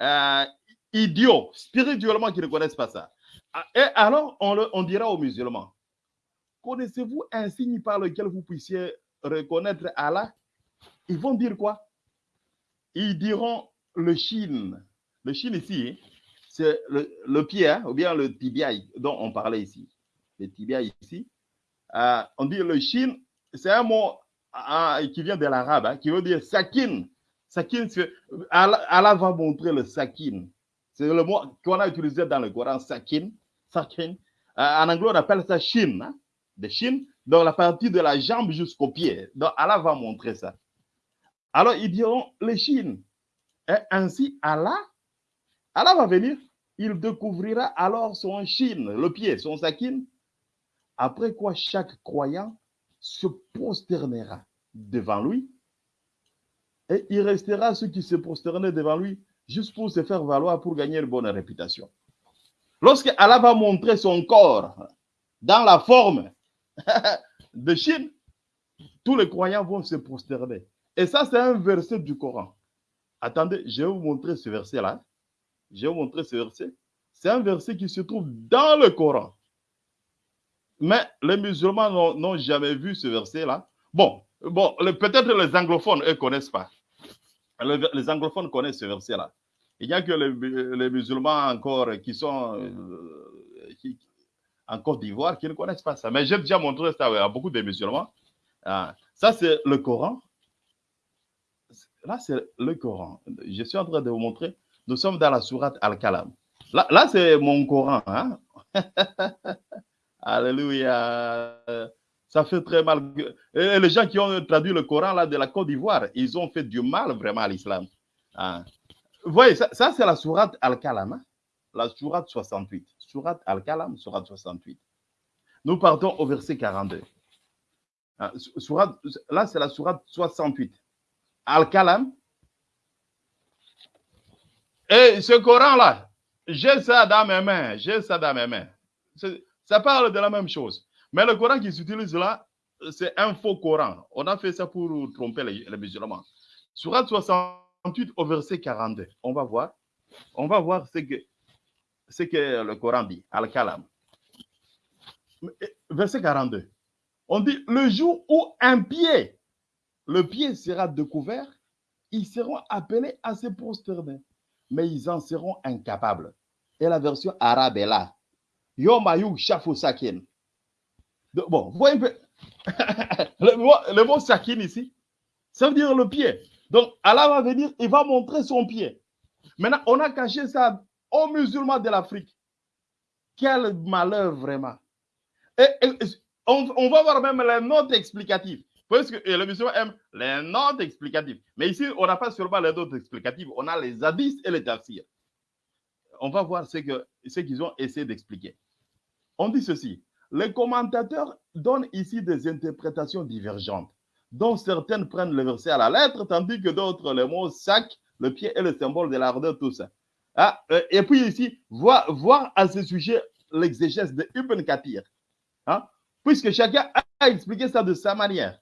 euh, idiots, spirituellement, qui ne connaissent pas ça. Et alors, on, le, on dira aux musulmans, connaissez-vous un signe par lequel vous puissiez reconnaître Allah? Ils vont dire quoi? Ils diront le Chine. Le Chine ici, c'est le, pied, hein, ou bien le tibia dont on parlait ici. Le tibia ici. Euh, on dit le Chine, c'est un mot euh, qui vient de l'arabe, hein, qui veut dire sakin. Sakin, Allah, va montrer le sakin. C'est le mot qu'on a utilisé dans le Coran, sakin. sakin. Euh, en anglais, on appelle ça shin, hein, de shin, donc la partie de la jambe jusqu'au pied. Donc Allah va montrer ça. Alors ils diront le shin. Et ainsi, Allah Allah va venir, il découvrira alors son chine, le pied, son sakin. Après quoi, chaque croyant se prosternera devant lui et il restera ceux qui se prosternaient devant lui juste pour se faire valoir, pour gagner une bonne réputation. Lorsque Allah va montrer son corps dans la forme de Chine, tous les croyants vont se prosterner. Et ça, c'est un verset du Coran. Attendez, je vais vous montrer ce verset-là. Je vais vous montrer ce verset. C'est un verset qui se trouve dans le Coran. Mais les musulmans n'ont jamais vu ce verset-là. Bon, bon peut-être les anglophones, eux, ne connaissent pas. Les, anglophones connaissent ce verset-là. Il n'y a que les, musulmans encore qui sont euh, en Côte d'Ivoire qui ne connaissent pas ça. Mais j'ai déjà montré ça à beaucoup de musulmans. Ah, ça, c'est le Coran. Là, c'est le Coran. Je suis en train de vous montrer. Nous sommes dans la sourate Al-Kalam. Là, là c'est mon Coran. Hein? Alléluia. Ça fait très mal. Les gens qui ont traduit le Coran de la Côte d'Ivoire, ils ont fait du mal vraiment à l'islam. Hein? Vous voyez, ça, ça c'est la sourate Al-Kalam. Hein? La sourate 68. Sourate Al-Kalam, sourate 68. Nous partons au verset 42. Hein, sourate, là, c'est la sourate 68. Al-Kalam. Et ce Coran-là, j'ai ça dans mes mains, j'ai ça dans mes mains. Ça parle de la même chose. Mais le Coran qui s'utilise là, c'est un faux Coran. On a fait ça pour tromper les, les musulmans. Surat 68 au verset 42. On va voir. On va voir ce que, ce que le Coran dit, Al-Kalam. Verset 42. On dit, le jour où un pied, le pied sera découvert, ils seront appelés à se prosterner, mais ils en seront incapables. Et la version arabe est là. Yomayou Shafou Sakin. Bon, voyez un peu. le, mot, le Sakin ici, ça veut dire le pied. Donc, Allah va venir, il va montrer son pied. Maintenant, on a caché ça aux musulmans de l'Afrique. Quel malheur vraiment. On, on, va voir même les notes explicatives. Parce que les musulmans aiment les notes explicatives. Mais ici, on n'a pas seulement les notes explicatives, on a les hadiths et les tafsirs. On va voir ce qu'ils ont essayé d'expliquer. On dit ceci. Les commentateurs donnent ici des interprétations divergentes, dont certaines prennent le verset à la lettre, tandis que d'autres le mot sac, le pied est le symbole de l'ardeur, tout ça. Ah, et puis ici, voir, voir à ce sujet l'exégèse de Ibn Kathir. Hein? Puisque chacun a expliqué ça de sa manière.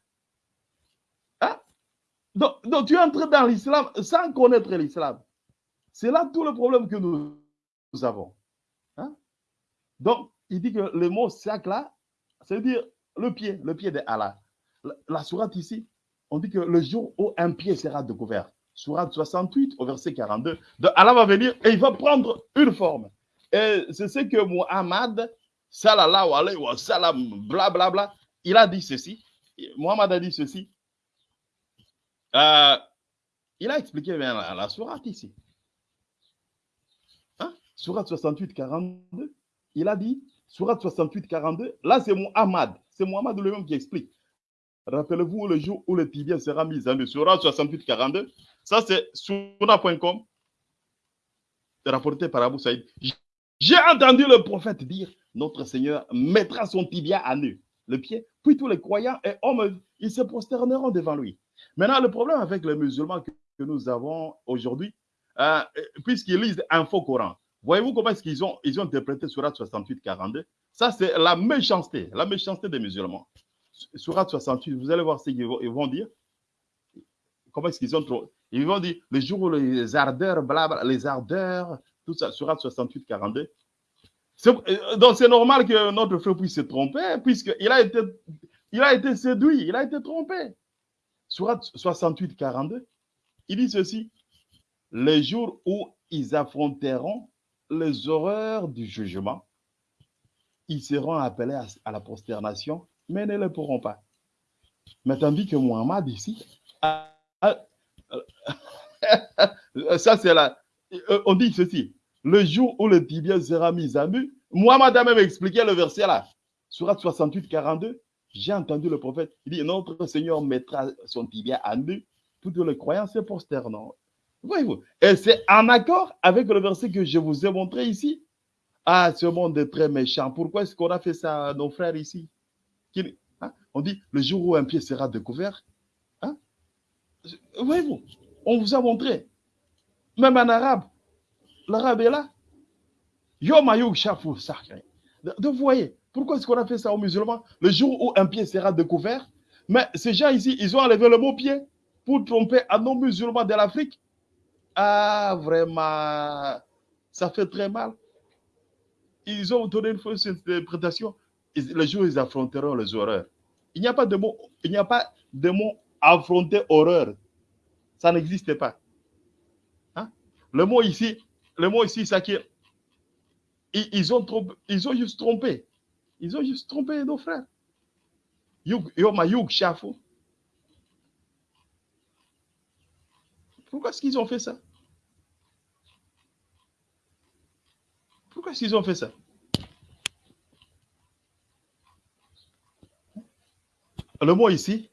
Donc, donc, tu entres dans l'islam sans connaître l'islam. C'est là tout le problème que nous, avons. Hein? Donc, il dit que le mot sac là, c'est dire le pied, le pied de Allah. La, la sourate ici, on dit que le jour où un pied sera découvert, sourate 68 au verset 42, de Allah va venir et il va prendre une forme. Et c'est ce que Muhammad, sallallahu alayhi wa sallam, blablabla, bla, bla, il a dit ceci. Muhammad a dit ceci. Euh, il a expliqué bien la, la sourate ici. Hein? Sourate 68, 42. Il a dit, Sourate 68, 42, là c'est Muhammad. C'est Muhammad lui-même qui explique. Rappelez-vous le jour où le tibia sera mis en Sourate 68, 42. Ça c'est Souna.com, rapporté par Abu Saïd. J'ai entendu le prophète dire Notre Seigneur mettra son tibia à nu, le pied, puis tous les croyants et hommes, ils se prosterneront devant lui. Maintenant, le problème avec les musulmans que, nous avons aujourd'hui, euh, puisqu'ils lisent un faux Coran, voyez-vous comment est-ce qu'ils ont, ils ont interprété Surat 68, 42 Ça, c'est la méchanceté, la méchanceté des musulmans. Surat 68, vous allez voir ce qu'ils vont, dire. Comment est-ce qu'ils ont trop. Ils vont dire le jour où les ardeurs, blabla, les ardeurs, tout ça, Surat 68, 42. Donc, c'est normal que notre frère puisse se tromper, puisqu'il a a été séduit, il a été trompé. Surat 68, 42, il dit ceci. Les jours où ils affronteront les horreurs du jugement, ils seront appelés à, la prosternation, mais ne le pourront pas. Mais tandis que Muhammad ici, ça c'est là, on dit ceci, le jour où le tibia sera mis à nu, Muhammad a même expliqué le verset là, surat 68, 42, j'ai entendu le prophète, il dit, notre Seigneur mettra son tibia à nu, toutes les croyants se prosterneront. Voyez-vous, et c'est en accord avec le verset que je vous ai montré ici. Ah, ce monde est très méchant. Pourquoi est-ce qu'on a fait ça à nos frères ici? Hein? On dit, le jour où un pied sera découvert, hein? voyez-vous, on vous a montré, même en arabe, l'arabe est là. Yomayou Shafou Sacré. Donc, vous voyez, pourquoi est-ce qu'on a fait ça aux musulmans Le jour où un pied sera découvert, mais ces gens ici, ils ont enlevé le mot pied pour tromper à nos musulmans de l'Afrique. Ah, vraiment, ça fait très mal. Ils ont donné une fausse interprétation. Le jour où ils affronteront les horreurs. Il n'y a pas de mot, il n'y a pas de mot affronter horreur. Ça n'existe pas. Hein? Le mot ici, le mot ici, ça qui ils, ont ils ont juste trompé. Ils ont juste trompé nos frères. Pourquoi est-ce qu'ils ont fait ça? Pourquoi est-ce qu'ils ont fait ça? Le mot ici,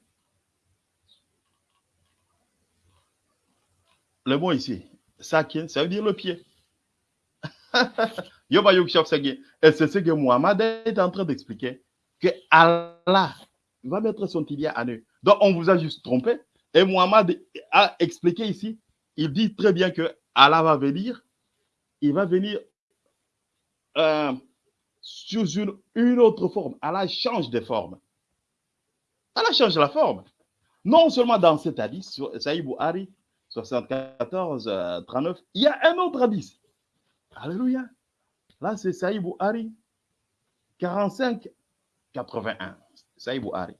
le mot ici, ça veut dire le pied. c'est ce que Muhammad est en train d'expliquer, que Allah va mettre son tibia à nu. Donc on vous a juste trompé. Et Muhammad a expliqué ici, il dit très bien que Allah va venir, il va venir euh, sous une, une autre forme. Allah change de forme. Allah change la forme. Non seulement dans cet hadith, sur Saïd Bouhari, 74, euh, 39, il y a un autre hadith. Alléluia. Là, c'est Saïd Bouhari, 45, 81. Saïd Bouhari.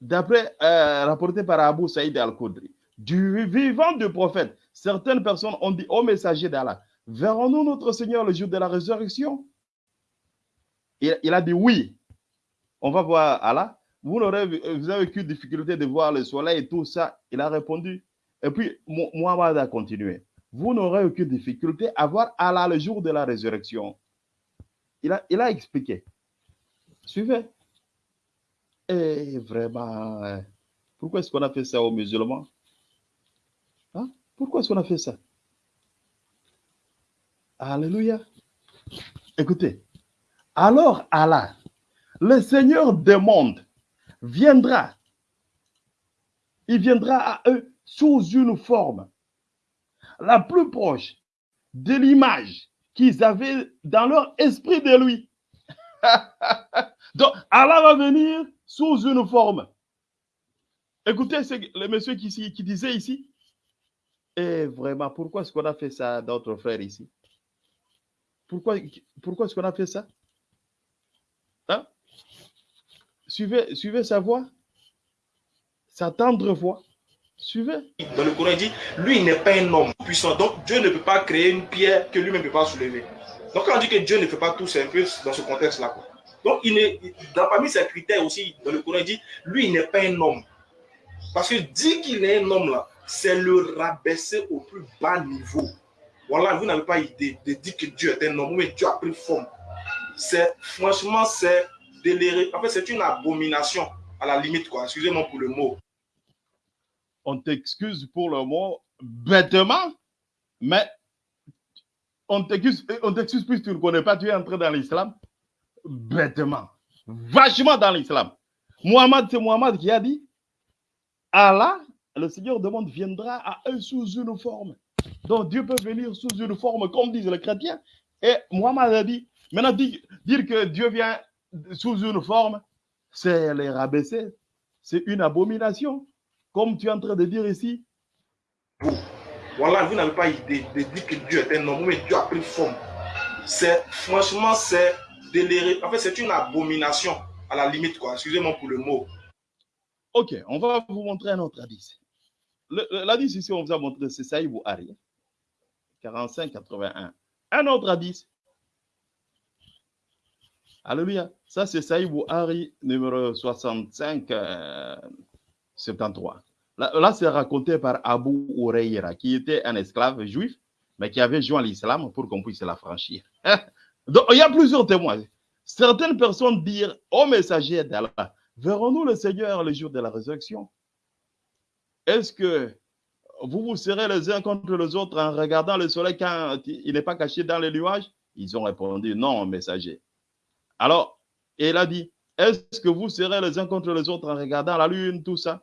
D'après, euh, rapporté par Abu Saïd al-Khudri, du vivant du prophète, certaines personnes ont dit au messager d'Allah, verrons-nous notre Seigneur le jour de la résurrection? Il, a dit oui. On va voir Allah. Vous, n'aurez- vous avez aucune difficulté de voir le soleil et tout ça. Il a répondu. Et puis, Mu- Muhammad a continué. Vous n'aurez aucune difficulté à voir Allah le jour de la résurrection. Il a, expliqué. Suivez. Et vraiment, euh, pourquoi est-ce qu'on a fait ça aux musulmans? Hein? Pourquoi est-ce qu'on a fait ça? Alléluia. Écoutez, alors Allah, le Seigneur des mondes, viendra. Il viendra à eux sous une forme la plus proche de l'image qu'ils avaient dans leur esprit de lui. Donc, Allah va venir sous une forme. Écoutez le monsieur qui, disait ici. Et vraiment, pourquoi est-ce qu'on a fait ça à notre frère ici? Pourquoi, est-ce qu'on a fait ça? Hein? Suivez sa voix, sa tendre voix. Suivez. Dans le Coran, il dit, lui, il n'est pas un homme puissant. Donc, Dieu ne peut pas créer une pierre que lui-même ne peut pas soulever. Donc, quand on dit que Dieu ne fait pas tout, c'est un peu dans ce contexte-là. Donc, il est, parmi ses critères aussi, dans le Coran, il dit, lui, il n'est pas un homme. Parce que dire qu'il est un homme, là, c'est le rabaisser au plus bas niveau. Voilà, vous n'avez pas idée de dire que Dieu est un homme, mais Dieu a pris forme. C'est, franchement, c'est déliré. En fait, c'est une abomination, à la limite, quoi. Excusez-moi pour le mot. On t'excuse pour le mot bêtement, mais on t'excuse, on t'excuse puisque tu ne connais pas, tu es entré dans l'islam bêtement, vachement dans l'islam. Muhammad, c'est Muhammad qui a dit Allah, le Seigneur du monde, viendra à eux sous une forme. Donc Dieu peut venir sous une forme, comme disent les chrétiens. Et Muhammad a dit, maintenant dire que Dieu vient sous une forme, c'est les rabaisser. C'est une abomination. Comme tu es en train de dire ici, Voilà, vous n'avez pas idée de dire que Dieu est un homme, mais Dieu a pris forme. C'est, franchement, c'est déliré. En fait, c'est une abomination, à la limite, quoi. Excusez-moi pour le mot. Ok, on va vous montrer un autre hadith. L'hadith ici, on vous a montré, c'est Saïd Bouhari, 45-81. Un autre hadith. Alléluia. Ça, c'est Saïd Bouhari, numéro 65, euh, 73. Là, c'est raconté par Abu Huraira, qui était un esclave juif, mais qui avait joint l'islam pour qu'on puisse l'affranchir. Donc, il y a plusieurs témoins. Certaines personnes dirent au messager d'Allah, verrons-nous le Seigneur le jour de la résurrection? Est-ce que vous vous serez les uns contre les autres en regardant le soleil quand il n'est pas caché dans les nuages? Ils ont répondu non, messager. Alors, il a dit, est-ce que vous serez les uns contre les autres en regardant la lune, tout ça?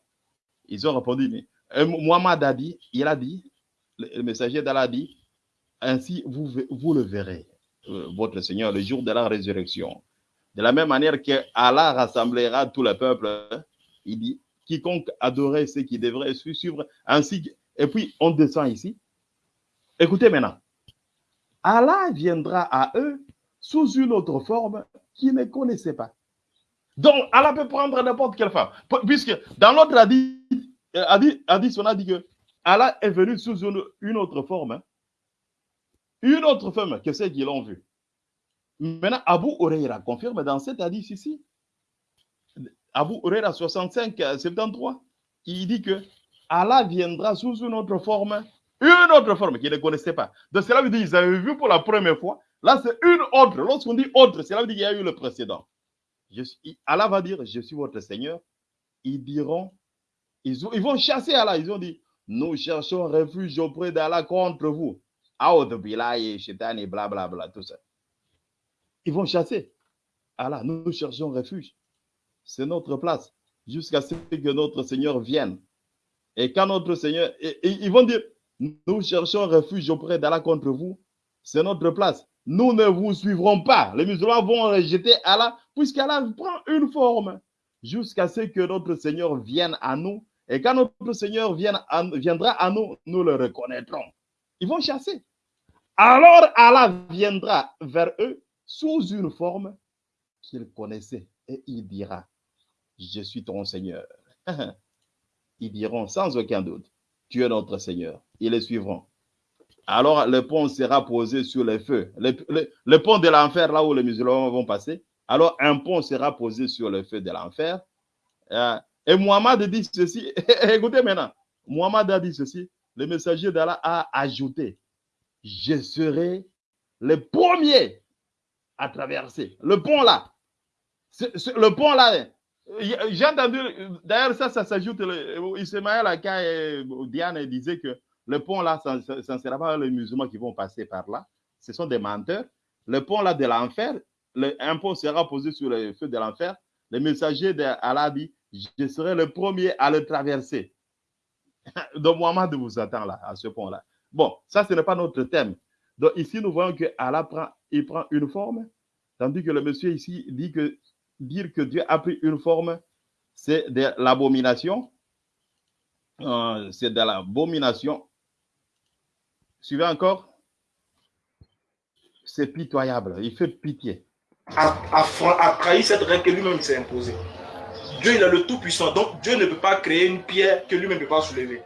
Ils ont répondu, mais Et Muhammad a dit, il a dit, le messager d'Allah a dit, ainsi vous, vous le verrez, euh, votre Seigneur, le jour de la résurrection. De la même manière que Allah rassemblera tout le peuple, hein, il dit, quiconque adorait ce qui devrait suivre, ainsi Et puis, on descend ici. Écoutez maintenant. Allah viendra à eux sous une autre forme qu'ils ne connaissaient pas. Donc, Allah peut prendre n'importe quelle forme. P- Puisque dans l'autre hadith, euh, hadith, on a dit que Allah est venu sous une, autre forme. hein. Une autre forme que ceux qui l'ont vu. Maintenant, Abu Huraira confirme dans cet hadith ici. Abu Huraira 65, euh, 73, il dit que Allah viendra sous une autre forme, une autre forme qu'ils ne connaissaient pas. Donc cela veut dire qu'ils avaient vu pour la première fois. Là, c'est une autre. Lorsqu'on dit autre, cela veut dire qu'il y a eu le précédent. Allah va dire, je suis votre Seigneur. Ils diront, ils, ont- ils vont chasser Allah. Ils ont dit, nous cherchons refuge auprès d'Allah contre vous. Billahi, shaitan et blablabla, tout ça. Ils vont chasser Allah. Nous cherchons refuge. C'est notre place jusqu'à ce que notre Seigneur vienne. Et quand notre Seigneur, et- et ils vont dire, nous cherchons refuge auprès d'Allah contre vous, c'est notre place. Nous ne vous suivrons pas. Les musulmans vont rejeter Allah, puisqu'Allah prend une forme, jusqu'à ce que notre Seigneur vienne à nous. Et quand notre Seigneur viendra à nous, nous le reconnaîtrons. Ils vont chasser. Alors Allah viendra vers eux sous une forme qu'ils connaissaient et il dira, je suis ton Seigneur. Ils diront sans aucun doute, tu es notre Seigneur. Ils les suivront. Alors le pont sera posé sur le feu. Le, le- le pont de l'enfer, là où les musulmans vont passer. Alors un pont sera posé sur le feu de l'enfer. Euh, et Muhammad dit ceci. Écoutez maintenant. Muhammad a dit ceci. Le messager d'Allah a ajouté, je serai le premier à traverser. Le pont là. Le pont là. euh, J'ai entendu, d'ailleurs, ça, ça s'ajoute. Ismaël et Diane disaient que le pont là, ça ne sera pas les musulmans qui vont passer par là. Ce sont des menteurs. Le pont là de l'enfer, le- un pont sera posé sur le feu de l'enfer. Le messager d'Allah dit Je serai le premier à le traverser. Donc, Mohamed vous attend là, à ce pont là. Bon, ça, ce n'est pas notre thème. Donc, ici, nous voyons que Allah prend, une forme, tandis que le monsieur ici dit que dire que Dieu a pris une forme, c'est de l'abomination. Euh, c'est de l'abomination. Suivez encore. C'est pitoyable. Il fait pitié. a, a trahi cette règle que lui-même s'est imposée. Dieu, il est le Tout-Puissant. Donc, Dieu ne peut pas créer une pierre que lui-même ne peut pas soulever.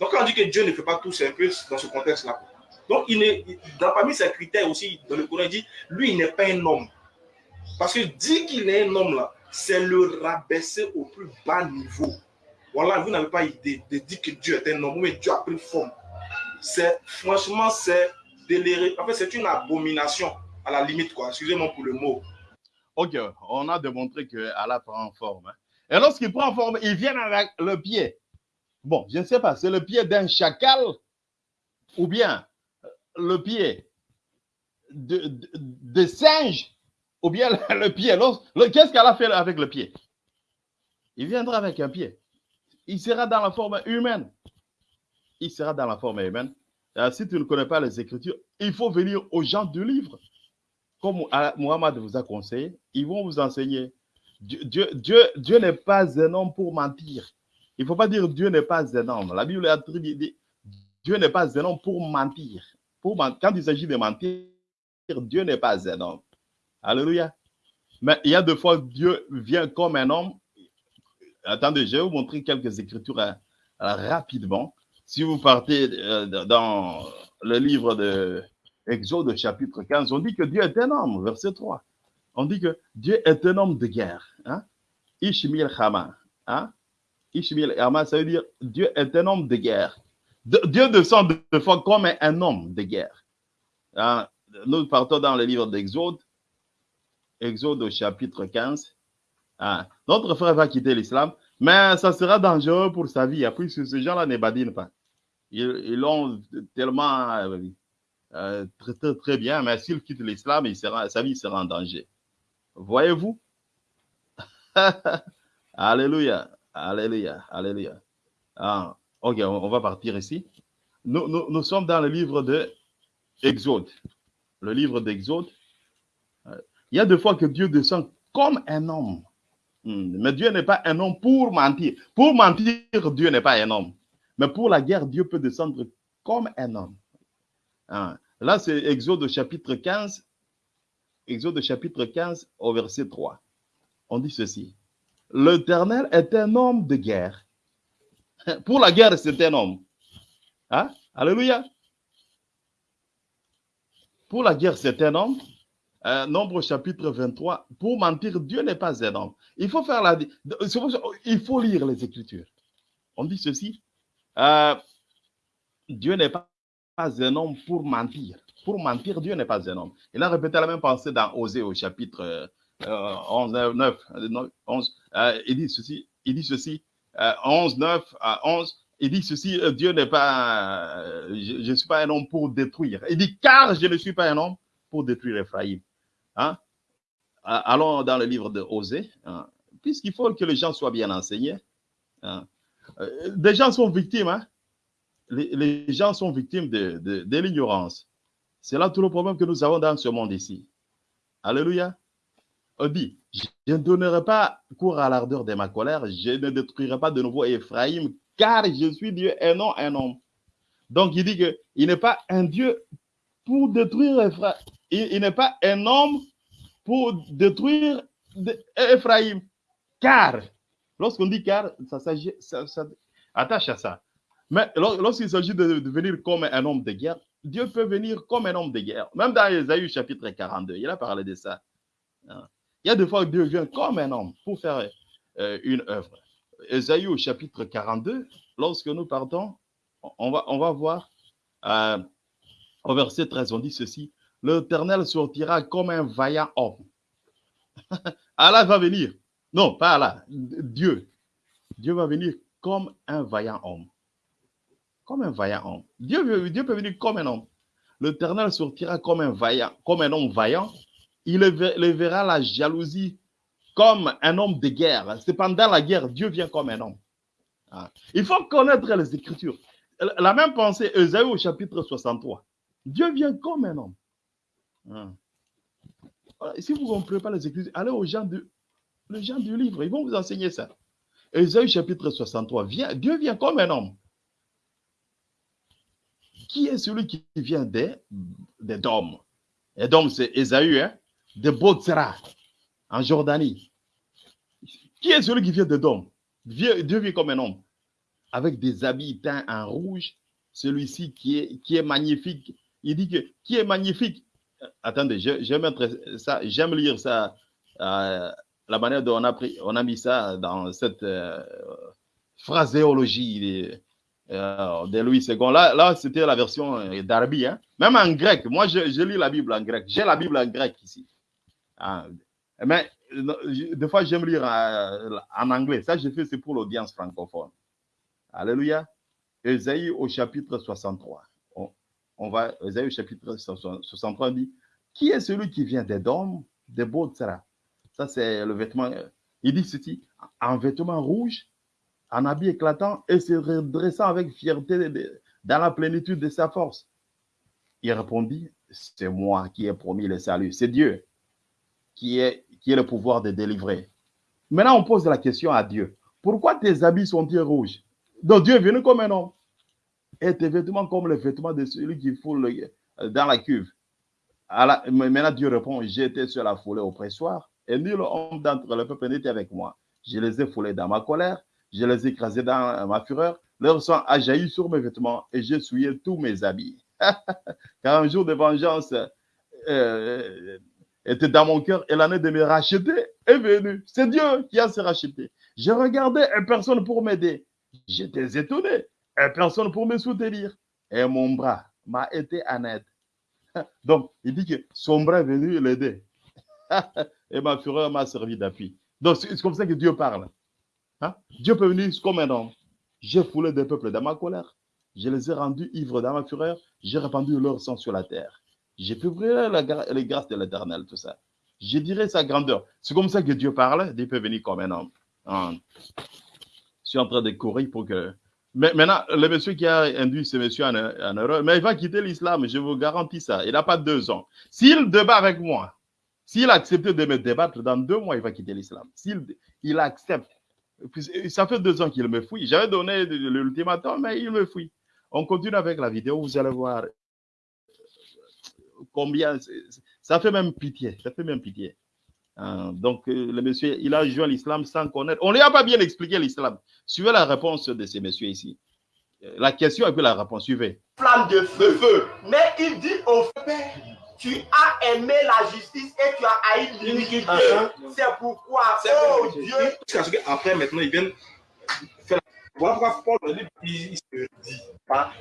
Donc, quand on dit que Dieu ne fait pas tout, c'est un peu dans ce contexte-là. Donc, il est, dans, parmi ses critères aussi, dans le Coran, il dit, lui, il n'est pas un homme. Parce que dire qu'il est un homme, là, c'est le rabaisser au plus bas niveau. Voilà, vous n'avez pas idée de dire que Dieu est un homme, mais Dieu a pris forme. C'est, franchement, c'est déliré. En fait, c'est une abomination, à la limite, quoi. Excusez-moi pour le mot. Ok, on a démontré que Allah prend forme. hein. Et lorsqu'il prend forme, il vient avec le pied. Bon, je ne sais pas, c'est le pied d'un chacal ou bien euh, le pied de, singe ou bien le, pied. Qu'est-ce qu'Allah fait avec le pied? Il viendra avec un pied. Il sera dans la forme humaine. Il sera dans la forme humaine. Si tu ne connais pas les Écritures, il faut venir aux gens du livre comme Mohamed vous a conseillé, ils vont vous enseigner. Dieu, n'est pas un homme pour mentir. Il ne faut pas dire Dieu n'est pas un homme. La Bible dit Dieu n'est pas un homme pour mentir. Pour Quand il s'agit de mentir, Dieu n'est pas un homme. Alléluia. Mais il y a deux fois Dieu vient comme un homme. Attendez, je vais vous montrer quelques écritures euh, rapidement. Si vous partez euh, dans le livre de Exode chapitre 15, on dit que Dieu est un homme, verset 3. On dit que Dieu est un homme de guerre. Hein? Ishmael Hama. Hein? Ishmael Hama, ça veut dire Dieu est un homme de guerre. De- Dieu descend deux fois comme un, homme de guerre. Hein? Nous partons dans le livre d'Exode, Exode au chapitre 15. Hein? Notre frère va quitter l'islam, mais ça sera dangereux pour sa vie, puisque ces gens-là ne badinent pas. Ils l'ont tellement euh, euh, très, bien, mais s'il quitte l'islam, sa vie sera en danger. Voyez-vous? Alléluia, Alléluia, Alléluia. Ah, ok, on, va partir ici. Nous, sommes dans le livre de Exode. Le livre d'Exode. Euh, Il y a deux fois que Dieu descend comme un homme. Hmm, Mais Dieu n'est pas un homme pour mentir. Pour mentir, Dieu n'est pas un homme. Mais pour la guerre, Dieu peut descendre comme un homme. Ah, Là, c'est Exode chapitre 15. Exode chapitre 15 au verset 3. On dit ceci. L'Éternel est un homme de guerre. Pour la guerre, c'est un homme. Hein? Alléluia. Pour la guerre, c'est un homme. Euh, nombre chapitre 23. Pour mentir, Dieu n'est pas un homme. Il faut faire la. lire les Écritures. On dit ceci. Euh, Dieu n'est pas un homme pour mentir. Pour mentir, Dieu n'est pas un homme. Il a répété la même pensée dans Osée au chapitre euh, 11, 9, 11. Euh, il dit ceci, il dit ceci, euh, 11, 9 à 11. Il dit ceci, euh, Dieu n'est pas, euh, je ne suis pas un homme pour détruire. Il dit, car je ne suis pas un homme pour détruire Ephraïm. Hein? Euh, Allons dans le livre de Osée, hein? puisqu'il faut que les gens soient bien enseignés. Hein? Euh, Des gens sont victimes, les, les gens sont victimes de, de l'ignorance. C'est là tout le problème que nous avons dans ce monde ici. Alléluia. On dit, je ne donnerai pas cours à l'ardeur de ma colère, je ne détruirai pas de nouveau Ephraïm, car je suis Dieu et non un homme. Donc il dit qu'il n'est pas un Dieu pour détruire Ephraïm. Il, n'est pas un homme pour détruire Ephraïm. Car, lorsqu'on dit car, ça s'agit, ça, attache à ça. Mais lor- lorsqu'il s'agit de, de venir comme un homme de guerre, Dieu peut venir comme un homme de guerre. Même dans Ésaïe chapitre 42, il a parlé de ça. Hein. Il y a des fois que Dieu vient comme un homme pour faire euh, une œuvre. Ésaïe au chapitre 42, lorsque nous partons, on va, on va voir euh, au verset 13, on dit ceci, l'Éternel sortira comme un vaillant homme. Allah va venir. Non, pas Allah, Dieu. Dieu va venir comme un vaillant homme. Comme un vaillant homme. Dieu, Dieu peut venir comme un homme. L'Éternel sortira comme un vaillant, comme un homme vaillant. Il verra la jalousie comme un homme de guerre. C'est pendant la guerre, Dieu vient comme un homme. Ah. Il faut connaître les Écritures. La même pensée, Esaïe au chapitre 63. Dieu vient comme un homme. Ah. Si vous ne comprenez pas les Écritures, allez aux gens du, les gens du livre, ils vont vous enseigner ça. Esaïe chapitre 63, vient, Dieu vient comme un homme. Qui est celui qui vient des, Et donc, c'est Esaü, hein, de Botsra, en Jordanie. Qui est celui qui vient de Dôme Dieu, vient comme un homme, avec des habits teints en rouge. Celui-ci qui est, magnifique. Il dit que qui est magnifique? Attendez, mettre ça, j'aime lire ça, euh, la manière dont on a, mis ça dans cette euh, phraséologie euh, de Louis II. Là, là c'était la version euh, d'Arbi. Hein? Même en grec, moi je, je lis la Bible en grec. J'ai la Bible en grec ici. Ah, mais euh, des fois, j'aime lire euh, en anglais. Ça, je fais, c'est pour l'audience francophone. Alléluia. Ésaïe au chapitre 63. On, on va, Ésaïe au chapitre 63 dit Qui est celui qui vient des dômes, des Botsra Ça, c'est le vêtement. Il dit ceci en vêtement rouge, en habit éclatant et se redressant avec fierté dans la plénitude de sa force. Il répondit C'est moi qui ai promis le salut. C'est Dieu qui est, le pouvoir de délivrer. Maintenant, on pose la question à Dieu. Pourquoi tes habits sont-ils rouges? Donc Dieu est venu comme un homme. Et tes vêtements comme les vêtements de celui qui foule le- euh, dans la cuve. Maintenant, Dieu répond, j'étais sur la foulée au pressoir, et nul homme d'entre le peuple n'était avec moi. Je les ai foulés dans ma colère, je les ai écrasés dans ma fureur, leur sang a jailli sur mes vêtements, et j'ai souillé tous mes habits. Car un jour de vengeance euh, était dans mon cœur, et l'année de me racheter est venue. C'est Dieu qui a se racheté. J'ai regardé et personne pour m'aider. J'étais étonné et personne pour me soutenir. Et mon bras m'a été en aide. Donc, il dit que son bras est venu l'aider. et ma fureur m'a servi d'appui. Donc, c'est comme ça que Dieu parle. Hein? Dieu peut venir comme un homme. J'ai foulé des peuples dans ma colère. Je les ai rendus ivres dans ma fureur. J'ai répandu leur sang sur la terre. J'ai publié les grâces de l'éternel, tout ça. Je dirais sa grandeur. C'est comme ça que Dieu parle. Dieu peut venir comme un homme. Hein? Je suis en train de courir pour que. Mais maintenant, le monsieur qui a induit ce monsieur en, erreur, mais il va quitter l'islam, je vous garantis ça. Il n'a pas deux ans. S'il débat avec moi, s'il accepte de me débattre, dans deux mois, il va quitter l'islam. S'il il accepte, ça fait deux ans qu'il me fouille. J'avais donné l'ultimatum, mais il me fouille. On continue avec la vidéo, vous allez voir combien. c'est- Ça fait même pitié. Ça fait même pitié. Hein, donc, euh, le monsieur, il a joint l'islam sans connaître. On ne lui a pas bien expliqué l'islam. Suivez la réponse de ces messieurs ici. Euh, La question et puis la réponse. Suivez. flamme de feu. Mais il dit au Père, tu as aimé la justice et tu as haï l'iniquité. C'est pourquoi, oh Dieu, qu'après, maintenant, ils viennent faire Voilà pourquoi Paul, dans il, se dit. Pas.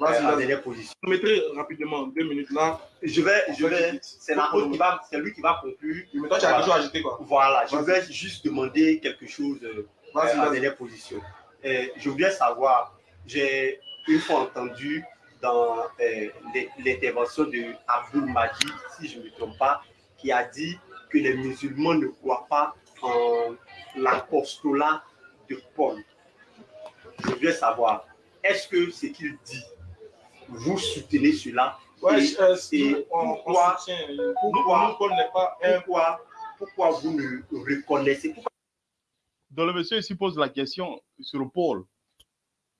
Je mettrai rapidement deux minutes là. Je vais, je vais, c'est l'apôtre qui va, c'est lui qui va conclure. Mais toi, tu as quelque chose à ajouter quoi Voilà, je vais juste demander quelque chose euh, Vas-y, en vas-y. dernière position. Euh, je voudrais savoir, j'ai une fois entendu dans euh, l'in- l'intervention de Abdul Majid, si je ne me trompe pas, qui a dit que les musulmans ne croient pas en l'apostolat de Paul. Je voudrais savoir, est-ce que ce qu'il dit, vous soutenez cela Ouais, Et- euh, et on, on pourquoi- euh, Pour pourquoi- pas pourquoi, pourquoi vous ne reconnaissez pourquoi Donc le monsieur ici pose la question sur Paul.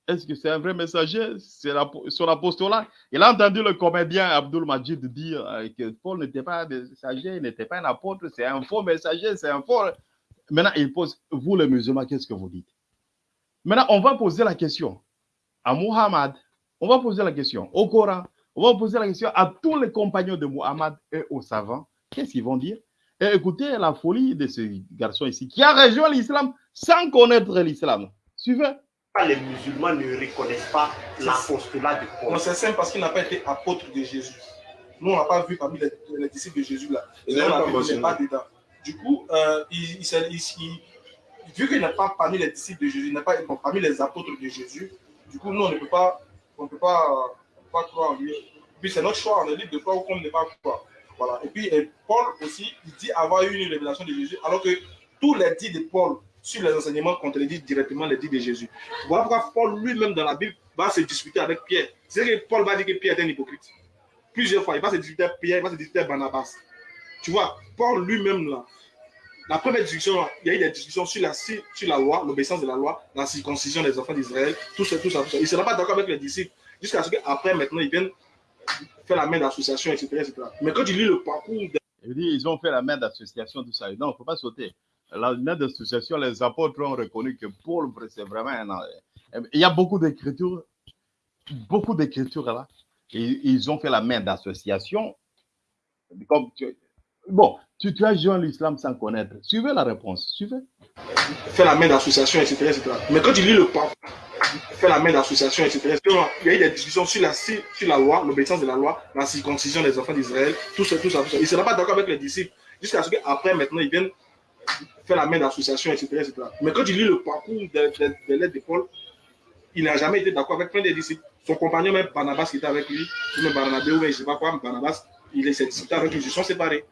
Est-ce que c'est un vrai messager? C'est son apostolat. Il a entendu le comédien Abdul Majid dire euh, que Paul n'était pas un messager, il n'était pas un apôtre, c'est un faux messager, c'est un faux. Maintenant, il pose, vous les musulmans, qu'est-ce que vous dites? Maintenant, on va poser la question à Muhammad, on va poser la question au Coran, on va poser la question à tous les compagnons de Muhammad et aux savants. Qu'est-ce qu'ils vont dire? Et écoutez la folie de ce garçon ici qui a rejoint l'islam sans connaître l'islam. Suivez. Les musulmans ne reconnaissent pas l'apostolat de Paul Non, c'est simple parce qu'il n'a pas été apôtre de Jésus. Nous, on n'a pas vu parmi les, les disciples de Jésus là. Et on pas a vu qu'il mentionné. n'est pas dedans. Du coup, euh, il, il, s'est- il- il- vu qu'il n'est pas parmi les disciples de Jésus, il n'est pas bon, parmi les apôtres de Jésus, du coup, nous, on ne peut pas, on peut pas, euh, pas croire en lui. Puis c'est notre choix, on est libre de croire ou qu'on ne pas croire. Voilà. Et puis, et Paul aussi, il dit avoir eu une révélation de Jésus, alors que tous les dits de Paul sur les enseignements contredisent directement les dits de Jésus. Voilà pourquoi Paul lui-même dans la Bible va se disputer avec Pierre. C'est que Paul va dire que Pierre est un hypocrite. Plusieurs fois, il va se disputer avec Pierre, il va se disputer avec Barnabas. Tu vois, Paul lui-même là, la première discussion, il y a eu des discussions sur la, sur la loi, l'obéissance de la loi, la circoncision des enfants d'Israël, tout ça, tout ça. Il ne sera pas d'accord avec les disciples jusqu'à ce qu'après, maintenant, ils viennent faire la main d'association, etc., etc. Mais quand tu lis le parcours Il dit, ils ont fait la main d'association, tout ça. Non, il ne faut pas sauter. La main d'association, les apôtres ont reconnu que Paul, c'est vraiment. Il y a beaucoup d'écritures, beaucoup d'écritures là. Et ils ont fait la main d'association. Bon, tu, tu as joint l'islam sans connaître. Suivez la réponse. Suivez. faire la main d'association, etc., etc. Mais quand tu lis le parcours, faire la main d'association, etc., il y a eu des discussions sur la, sur la loi, l'obéissance de la loi, la circoncision des enfants d'Israël, tout ça, tout ça, tout ça. Il ne sera pas d'accord avec les disciples jusqu'à ce qu'après, maintenant, ils viennent faire la main d'association, etc., etc. Mais quand tu lis le parcours des des- des lettres de Paul, il n'a jamais été d'accord avec plein des disciples. Son compagnon, même Barnabas, qui était avec lui, même Barnabé, ou je ne sais pas quoi, Barnabas, il s'est disputé avec lui, ils se sont séparés.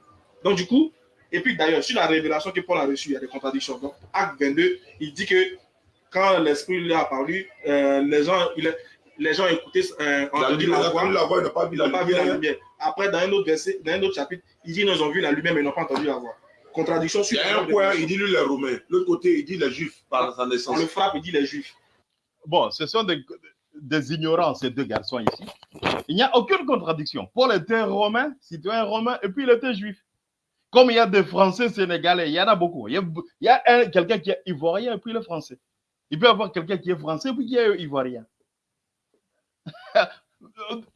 Donc, du coup, et puis d'ailleurs, sur la révélation que Paul a reçue, il y a des contradictions. Donc, acte 22, il dit que quand l'Esprit lui a apparu, euh, les, gens, il, les gens écoutaient, euh, la la voix, la voix, il n'a pas vu ils la n'ont pas vu la lumière. Après, dans un autre verset, dans un autre chapitre, il dit qu'ils ont vu la lumière, mais ils n'ont pas entendu la voix. Contradiction Il sur y a un point, il dit lui les Romains. L'autre côté, il dit les Juifs par sa On naissance. le frappe, il dit les Juifs. Bon, ce sont des, des ignorants, ces deux garçons ici. Il n'y a aucune contradiction. Paul était romain, citoyen romain, et puis il était juif. Comme il y a des Français sénégalais, il y en a beaucoup. Il y a, il y a un- quelqu'un qui est ivoirien et puis il est français. Il peut y avoir quelqu'un qui est français et puis qui est ivoirien.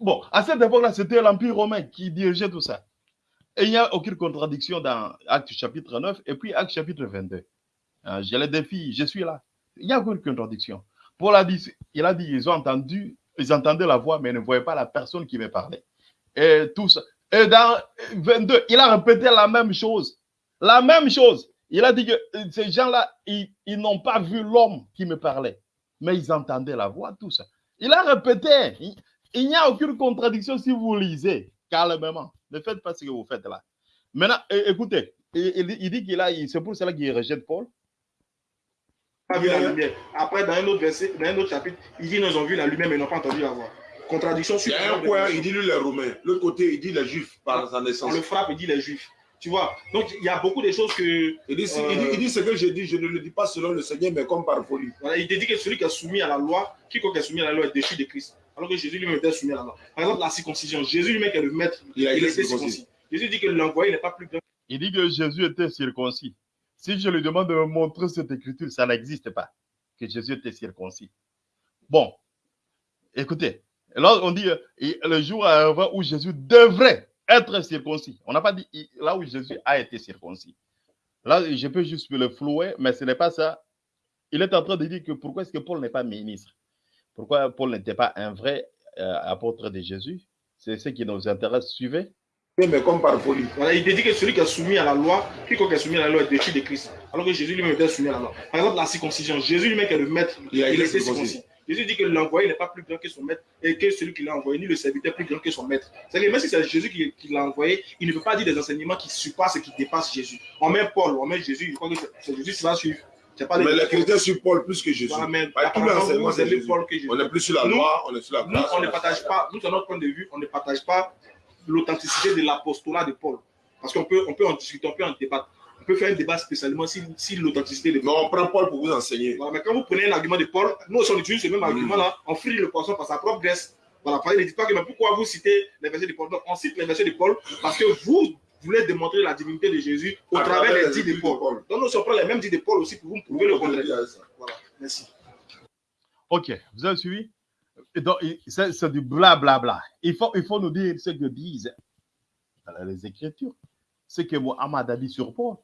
bon, à cette époque-là, c'était l'Empire romain qui dirigeait tout ça. Et il n'y a aucune contradiction dans Acte chapitre 9 et puis Acte chapitre 22. Euh, je les défie, je suis là. Il n'y a aucune contradiction. Paul a dit, il a dit, ils ont entendu, ils entendaient la voix, mais ne voyaient pas la personne qui me parlait. Et tout ça. Et dans 22, il a répété la même chose. La même chose. Il a dit que ces gens-là, ils, ils n'ont pas vu l'homme qui me parlait, mais ils entendaient la voix, tout ça. Il a répété. Il n'y a aucune contradiction si vous lisez calmement. Ne faites pas ce que vous faites là. Maintenant, écoutez, il, il- il dit qu'il a, il- c'est pour cela qu'il rejette Paul. Pas vu la lumière. Après, dans un autre verset, dans un autre chapitre, il dit qu'ils ont vu la lumière, mais ils n'ont pas entendu la voix. Contradiction Il sur y a un point, il dit lui les Romains. L'autre côté, il dit les Juifs par sa On naissance. le frappe, il dit les Juifs. Tu vois Donc, il y a beaucoup de choses que. Il dit, Euh. il, dit, il dit ce que j'ai dit, je ne le dis pas selon le Seigneur, mais comme par folie. Voilà, il te dit que celui qui est soumis à la loi, quiconque est soumis à la loi est déchu de Christ. Alors que Jésus lui-même était soumis à la loi. Par exemple, la circoncision. Jésus lui-même qui est le maître, Il a il était circoncis. circoncis. Jésus dit que l'envoyé n'est pas plus grand. Il dit que Jésus était circoncis. Si je lui demande de me montrer cette écriture, ça n'existe pas, que Jésus était circoncis. Bon, écoutez, là on dit euh, et le jour arrivera où Jésus devrait être circoncis. On n'a pas dit là où Jésus a été circoncis. Là, je peux juste le flouer, mais ce n'est pas ça Il est en train de dire que pourquoi est-ce que Paul n'est pas ministre? Pourquoi Paul n'était pas un vrai euh, apôtre de Jésus? C'est ce qui nous intéresse. Suivez. Oui, mais comme par folie. Voilà, il te dit que celui qui est soumis à la loi, quiconque est soumis à la loi est déchu de Christ. Alors que Jésus lui-même était soumis à la loi. Par exemple, la circoncision. Jésus lui-même qui est le maître, Il a il été était circoncis. Jésus dit que l'envoyé n'est pas plus grand que son maître et que celui qui l'a envoyé, ni le serviteur plus grand que son maître. C'est-à-dire, même si c'est Jésus qui, qui l'a envoyé, il ne peut pas dire des enseignements qui surpassent et qui dépassent Jésus. On met Paul, on met Jésus, je crois que c'est Jésus qui va suivre. Pas Mais les chrétiens suivent Paul plus que Jésus. Voilà, mais Bah, tout l'enseignement, c'est. Paul que Jésus. On n'est plus sur la Nous- loi, on est sur la Nous, grâce. on ne partage pas, nous, à notre point de vue, on ne partage pas l'authenticité de l'apostolat de Paul. Parce qu'on peut, on peut en discuter, on peut en débattre. On peut faire un débat spécialement si, si l'authenticité de Mais on prend Paul pour vous enseigner. Voilà, mais quand vous prenez un argument de Paul, nous on utilise ce même argument-là, on frit le poisson par sa propre graisse. Voilà, il ne dit pas que mais pourquoi vous citez les versets de Paul? Donc, on cite les versets de Paul parce que vous voulez démontrer la divinité de Jésus au À travers les dits de Paul. Paul. Donc, nous prend les mêmes dits de Paul aussi pour vous prouver le contraire. Voilà, merci. Ok, vous avez suivi? Donc, c'est c'est du blablabla. Il faut, il faut nous dire ce que disent les Écritures, ce que Mohammed a dit sur Paul,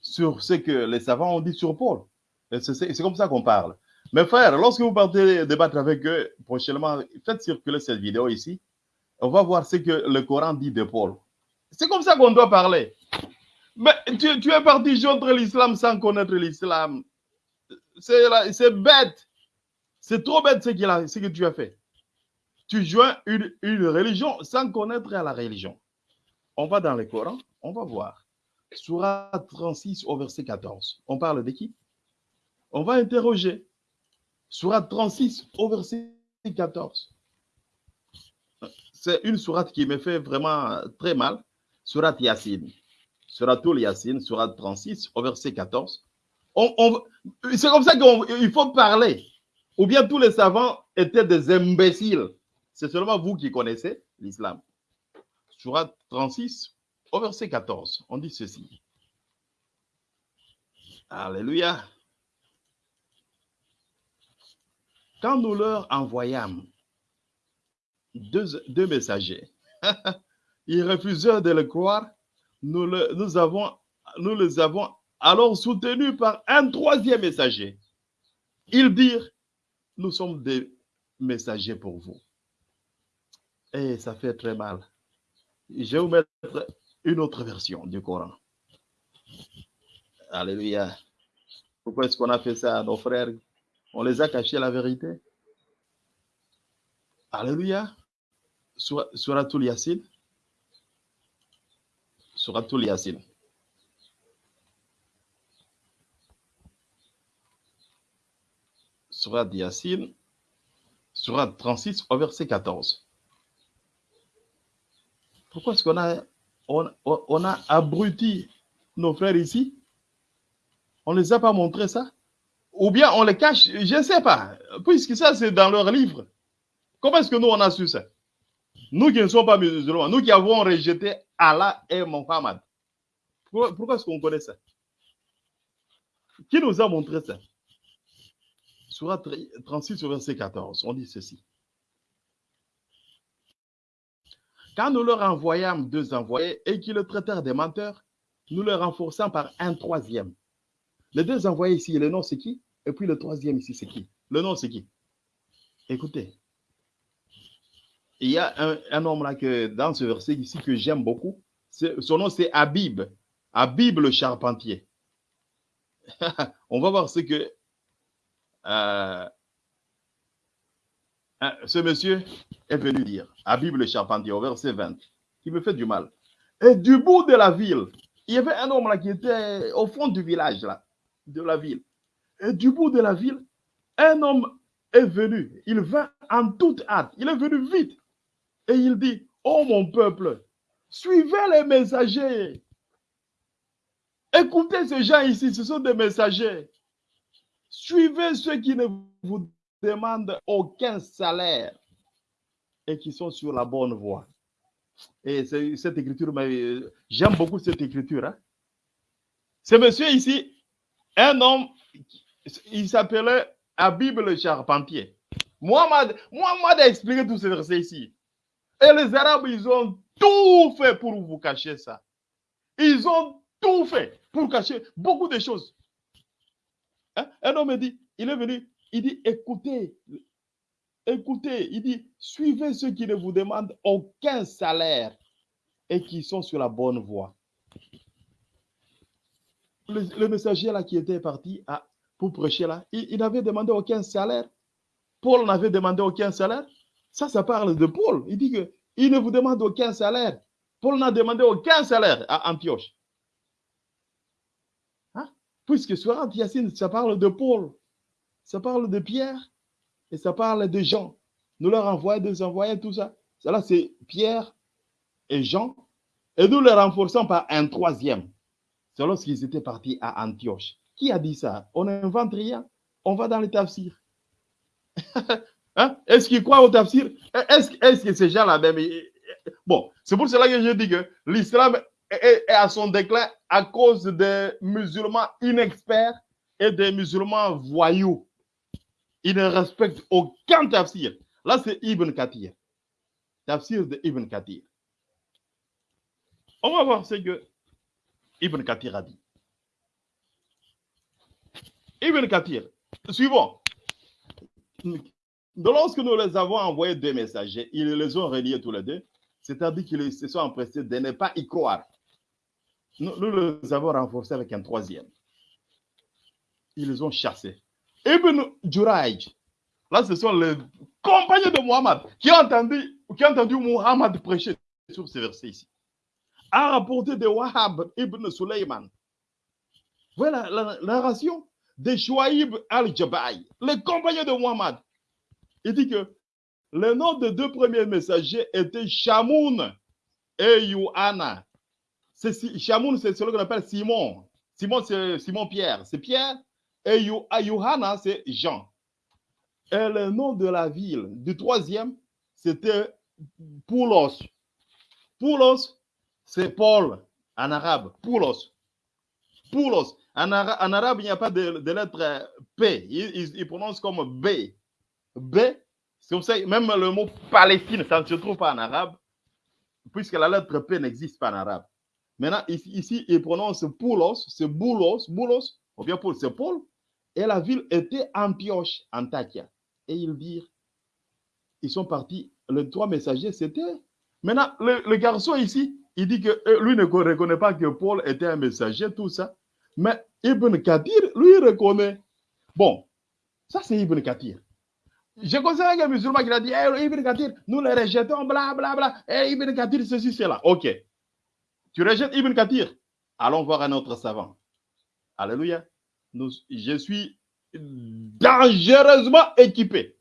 sur ce que les savants ont dit sur Paul. Et C'est c'est- c'est comme ça qu'on parle. Mes frères, lorsque vous partez débattre avec eux prochainement, faites circuler cette vidéo ici. On va voir ce que le Coran dit de Paul. C'est comme ça qu'on doit parler. Mais tu, es parti joindre l'islam sans connaître l'islam. C'est bête. C'est trop bête ce, que tu as fait. Tu joins une, une religion sans connaître la religion. On va dans le Coran, on va voir. Surah 36 au verset 14. On parle de qui? On va interroger. Surah 36 au verset 14. C'est une sourate qui me fait vraiment très mal. Surat Yassine. Suratul Yassine, Surat 36 au verset 14. On- c'est comme ça qu'il faut parler. Ou bien tous les savants étaient des imbéciles. C'est seulement vous qui connaissez l'islam. Surat 36 au verset 14. On dit ceci. Alléluia. Quand nous leur envoyâmes deux, deux messagers, ils refusèrent de le croire. Nous, le- nous, avons, nous les avons alors soutenus par un troisième messager. Ils dirent, nous sommes des messagers pour vous. Et ça fait très mal. Je vais vous mettre une autre version du Coran. Alléluia. Pourquoi est-ce qu'on a fait ça à nos frères? On les a cachés la vérité. Alléluia. Sur- Suratul Yasin. Suratul Yasin. Surat Yasin. Surat 36 au verset 14. Pourquoi est-ce qu'on a, on, a abruti nos frères ici? On ne les a pas montré ça? Ou bien on les cache? Je ne sais pas. Puisque ça, c'est dans leur livre. Comment est-ce que nous, on a su ça? Nous qui ne sommes pas musulmans, nous qui avons rejeté Allah et Mohammed. Pourquoi, pourquoi est-ce qu'on connaît ça? Qui nous a montré ça? Surat 36 au verset 14, on dit ceci. Quand nous leur envoyâmes deux envoyés et qu'ils le traitèrent des menteurs, nous le renforçons par un troisième. Les deux envoyés ici, le nom c'est qui? Et puis le troisième ici, c'est qui? Le nom c'est qui? Écoutez, il y a un, homme là que dans ce verset ici que j'aime beaucoup. Son nom c'est Habib. Habib le charpentier. On va voir ce que euh, hein, ce monsieur est venu dire. Habib le charpentier au verset 20, qui me fait du mal. Et du bout de la ville, il y avait un homme là qui était au fond du village là, de la ville. Et du bout de la ville, un homme est venu. Il vint en toute hâte. Il est venu vite. Et il dit, oh mon peuple, suivez les messagers. Écoutez ces gens ici, ce sont des messagers. Suivez ceux qui ne vous demandent aucun salaire et qui sont sur la bonne voie. Et cette écriture, m'a- j'aime beaucoup cette écriture. hein. Ce monsieur ici, un homme, il s'appelait Habib le charpentier. Mohamed, Mohamed a expliqué tous ces versets ici. Et les Arabes, ils ont tout fait pour vous cacher ça. Ils ont tout fait pour cacher beaucoup de choses. Hein? Un homme dit, il est venu, il dit, écoutez, écoutez, il dit, suivez ceux qui ne vous demandent aucun salaire et qui sont sur la bonne voie. Le, messager là qui était parti à, pour prêcher là, il n'avait demandé aucun salaire. Paul n'avait demandé aucun salaire. Ça, ça parle de Paul. Il dit que il ne vous demande aucun salaire. Paul n'a demandé aucun salaire à Antioche. Hein? Puisque sur Antiochine, ça parle de Paul, ça parle de Pierre et ça parle de Jean. Nous leur envoyons des envoyés, tout ça. Cela, c'est Pierre et Jean. Et nous les renforçons par un troisième. C'est lorsqu'ils étaient partis à Antioche. Qui a dit ça? On n'invente rien. On va dans les tafsirs. hein? Est-ce qu'ils croient au tafsir Est-ce est que ces gens-là. Bon, c'est pour cela que je dis que l'islam est, est à son déclin à cause des musulmans inexperts et des musulmans voyous. Ils ne respectent aucun tafsir. Là, c'est Ibn Kathir. Tafsir de Ibn Kathir. On va voir ce que Ibn Kathir a dit. Ibn Kathir, suivons. Lorsque nous les avons envoyés deux messagers, ils les ont reliés tous les deux, c'est-à-dire qu'ils se sont empressés de ne pas y croire. Nous, les avons renforcés avec un troisième. Ils les ont chassés. Ibn Juraj, là, ce sont les compagnons de Muhammad qui ont entendu, qui ont entendu Muhammad prêcher sur ce verset ici. A rapporté de Wahab ibn Sulaiman. Voilà la, narration de Chouaïb al-Jabai, le compagnon de Muhammad. Il dit que le nom des deux premiers messagers étaient Shamoun et Yohana. Shamoun, c'est celui qu'on appelle Simon. Simon, c'est Simon Pierre. C'est Pierre. Et Yohana, c'est Jean. Et le nom de la ville du troisième, c'était Poulos. Poulos, c'est Paul en arabe. Poulos. Poulos. En, ara en arabe, il n'y a pas de, lettre P. Il, prononce comme B. B, c'est comme ça, même le mot Palestine, ça ne se trouve pas en arabe, puisque la lettre P n'existe pas en arabe. Maintenant, ici, il prononce Poulos, c'est Boulos, Boulos, ou bien Paul, c'est Paul, et la ville était Antioche, Antakia. Et ils dirent, ils sont partis, les trois messagers, c'était. Maintenant, le, le, garçon ici, il dit que lui ne reconnaît pas que Paul était un messager, tout ça. Mais Ibn Kathir, lui, reconnaît. Bon, ça c'est Ibn Kathir. Je considère qu'un musulman qui a dit hey, Ibn Kathir, nous les rejetons, bla bla bla. Hey, Ibn Kathir, ceci, cela. Ok. Tu rejettes Ibn Kathir. Allons voir un autre savant. Alléluia. Je suis dangereusement équipé.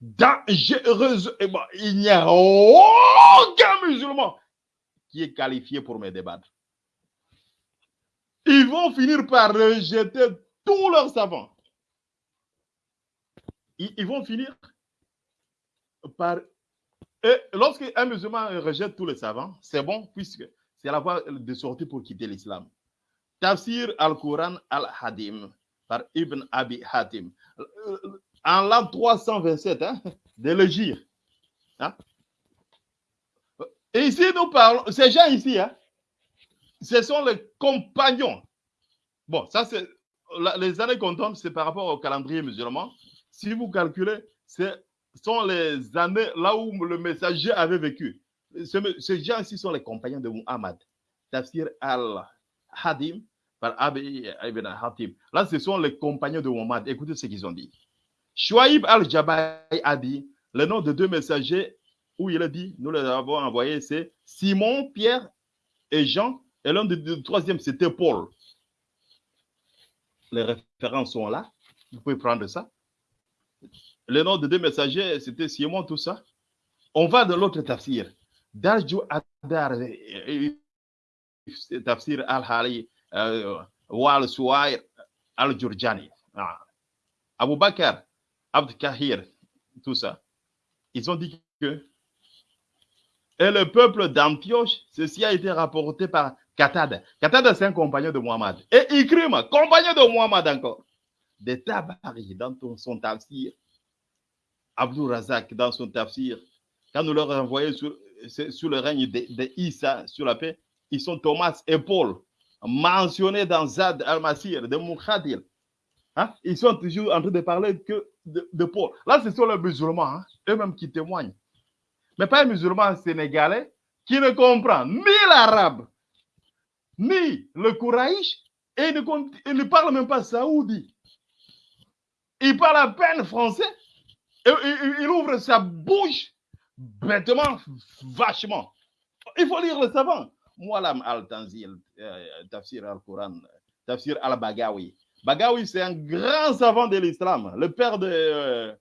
Dangereusement. Il n'y a aucun musulman qui est qualifié pour me débattre. Ils vont finir par rejeter tous leurs savants. Ils, vont finir par. Et lorsqu'un musulman rejette tous les savants, c'est bon, puisque c'est la voie de sortie pour quitter l'islam. Tafsir al-Quran al-Hadim par Ibn Abi Hatim. En l'an 327 hein, de l'Égypte. Hein. Et ici, nous parlons, ces gens ici, hein, ce sont les compagnons. Bon, ça, c'est les années qu'on tombe, c'est par rapport au calendrier musulman. Si vous calculez, ce sont les années là où le messager avait vécu. Ce, ces gens ici sont les compagnons de Muhammad. Tafsir al-Hadim par Abi ibn. Là, ce sont les compagnons de Muhammad. Écoutez ce qu'ils ont dit. Shuaib al-Jabai a dit le nom de deux messagers où il a dit, nous les avons envoyés, c'est Simon, Pierre et Jean. Et l'un du troisième, c'était Paul. Les références sont là. Vous pouvez prendre ça. Le nom de deux messagers, c'était Simon, tout ça. On va de l'autre tafsir. Darju Adar, tafsir al-Hali, Wal Suwair al-Jurjani. Abu Bakr, Abd Kahir, tout ça. Ils ont dit que et le peuple d'Antioche, ceci a été rapporté par Katad. Katad, c'est un compagnon de Muhammad. Et Ikrim, compagnon de Muhammad encore. De Tabari dans son tafsir. Abdul Razak dans son tafsir. Quand nous leur envoyons sur, le règne de, sur la paix, ils sont Thomas et Paul, mentionnés dans Zad al-Masir de Mukhadir. Hein? Ils sont toujours en train de parler que de, Paul. Là, ce sont les musulmans, hein, eux-mêmes qui témoignent. Mais pas un musulman sénégalais qui ne comprend ni l'arabe, ni le Kouraïch, et ne, il ne parle même pas saoudi. Il parle à peine français, et, il ouvre sa bouche bêtement, vachement. Il faut lire le savant. Mualam al-Tanzil, euh, Tafsir al-Quran, Tafsir al-Bagawi. Bagawi, c'est un grand savant de l'islam, le père de,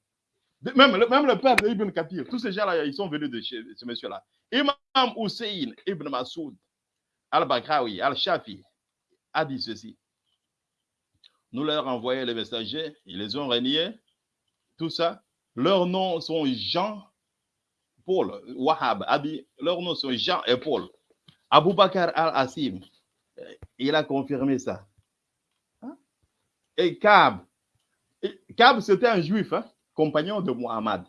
même, le, père de Ibn Kathir. Tous ces gens-là, ils sont venus de chez ce monsieur-là. Imam Hussein Ibn Masoud al-Bagrawi, al-Shafi, a dit ceci. Nous leur envoyons les messagers, ils les ont reniés, tout ça. Leurs noms sont Jean, Paul, Wahab, a dit, leurs noms sont Jean et Paul. Abu Bakr al-Assim, il a confirmé ça. Hein? Et Kab, Kab c'était un juif, hein, compagnon de Muhammad.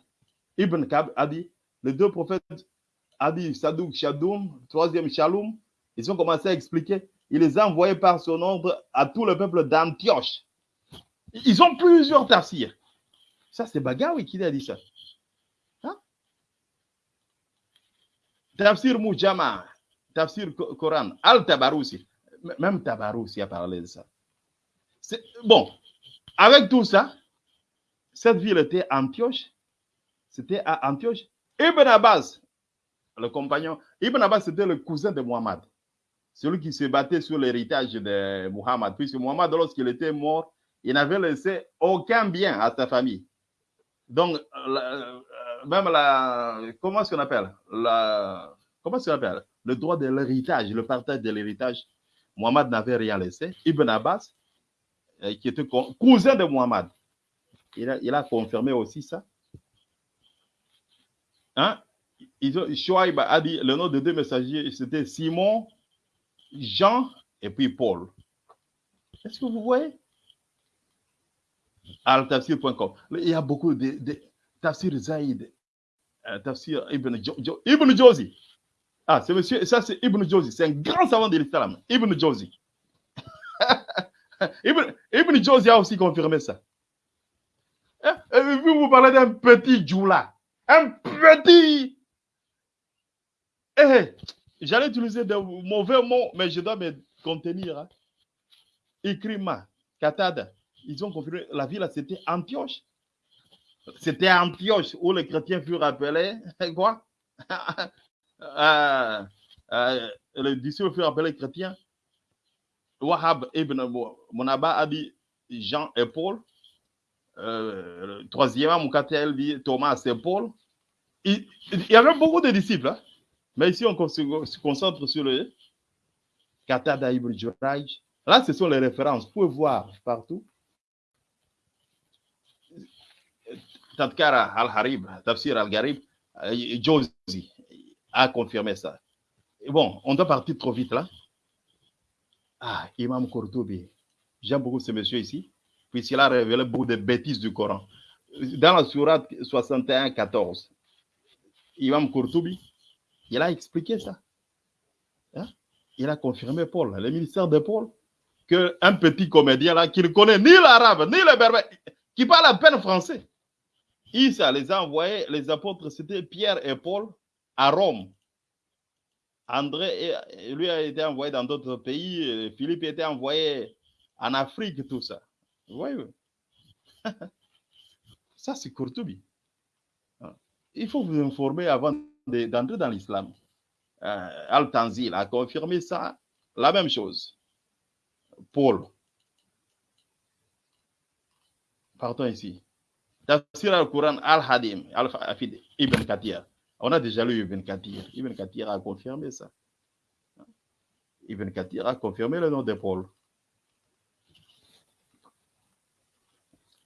Ibn Kab a dit, les deux prophètes, a dit Sadouk Shadoum, troisième Shalom, ils ont commencé à expliquer. Il les a envoyés par son ordre à tout le peuple d'Antioche. Ils ont plusieurs tafsirs. Ça, c'est Bagawi qui a dit ça. Hein? Tafsir Mujama, Tafsir Coran, Al-Tabaroussi. M- Même Tabaroussi a parlé de ça. Bon, avec tout ça, cette ville était Antioche. C'était à Antioche. Ibn Abbas, le compagnon, Ibn Abbas, c'était le cousin de Muhammad. Celui qui se battait sur l'héritage de Muhammad. Puisque Muhammad, lorsqu'il était mort, il n'avait laissé aucun bien à sa famille. Donc, euh, même la. Comment est-ce qu'on appelle? La, Comment est-ce qu'on appelle? Le droit de l'héritage, le partage de l'héritage. Muhammad n'avait rien laissé. Ibn Abbas, euh, qui était co- cousin de Muhammad, il a, confirmé aussi ça. Hein? Shoaib a dit le nom de deux messagers, c'était Simon, Jean et puis Paul. Est-ce que vous voyez? Al-Tafsir.com. Il y a beaucoup de, Tafsir Zaïd, euh, Tafsir Ibn, jo, Ibn. Ah, c'est monsieur, ça c'est Ibn Jozi, c'est un grand savant de l'islam, Ibn Jozi. Ibn, Ibn a aussi confirmé ça. Eh, Vous vous parlez d'un petit Djoula, un petit. Eh, J'allais utiliser de mauvais mots, mais je dois me contenir. Hein. Ikrima, Katada, ils ont confirmé, la ville, c'était Antioche. C'était Antioche où les chrétiens furent appelés, quoi? Euh, euh, Les disciples furent appelés chrétiens. Wahab ibn Monaba a dit Jean et Paul. Euh, troisièmement, Moukatel dit Thomas et Paul. Il, il y avait beaucoup de disciples, hein. Mais ici on se, concentre sur le ibn Juraj. Là, ce sont les références. Vous pouvez voir partout. Tadkara al-Harib, Tafsir al-Gharib, euh, Jozi a confirmé ça. Bon, on doit partir trop vite là. Ah, Imam Kourtoubi. J'aime beaucoup ce monsieur ici, puisqu'il a révélé beaucoup de bêtises du Coran. Dans la sourate 61, 14, Imam Kourtoubi, il a expliqué ça. Hein? Il a confirmé Paul, le ministère de Paul, qu'un petit comédien là, qui ne connaît ni l'arabe, ni le berbère, qui parle à peine français, Issa les a envoyés, les apôtres, c'était Pierre et Paul, à Rome. André, lui, a été envoyé dans d'autres pays. Philippe a été envoyé en Afrique, tout ça. Vous voyez Ça, c'est Courtoubi. Ah. Il faut vous informer avant d'entrer dans l'islam. Euh, Al-Tanzil a confirmé ça, la même chose. Paul. Partons ici. Tafsir al-Quran al-Hadim, al-Hafid, Ibn Kathir. On a déjà lu Ibn Kathir. Ibn Kathir a confirmé ça. Ibn Kathir a confirmé le nom de Paul.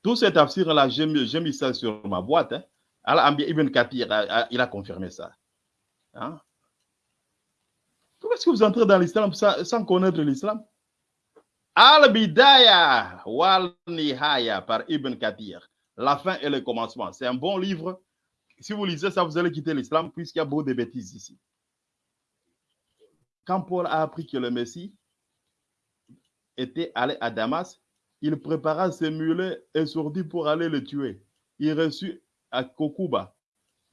Tafsirs-là, j'ai mis, j'ai mis ça sur ma boîte. Hein. Ibn Kathir, il a confirmé ça. Hein? Pourquoi est-ce que vous entrez dans l'islam sans, sans connaître l'islam? Al-Bidaya wal Nihaya par Ibn Kathir. La fin et le commencement. C'est un bon livre. Si vous lisez ça, vous allez quitter l'islam puisqu'il y a beaucoup de bêtises ici. Quand Paul a appris que le Messie était allé à Damas, il prépara ses mulets et sortit pour aller le tuer. Il reçut à Kokuba.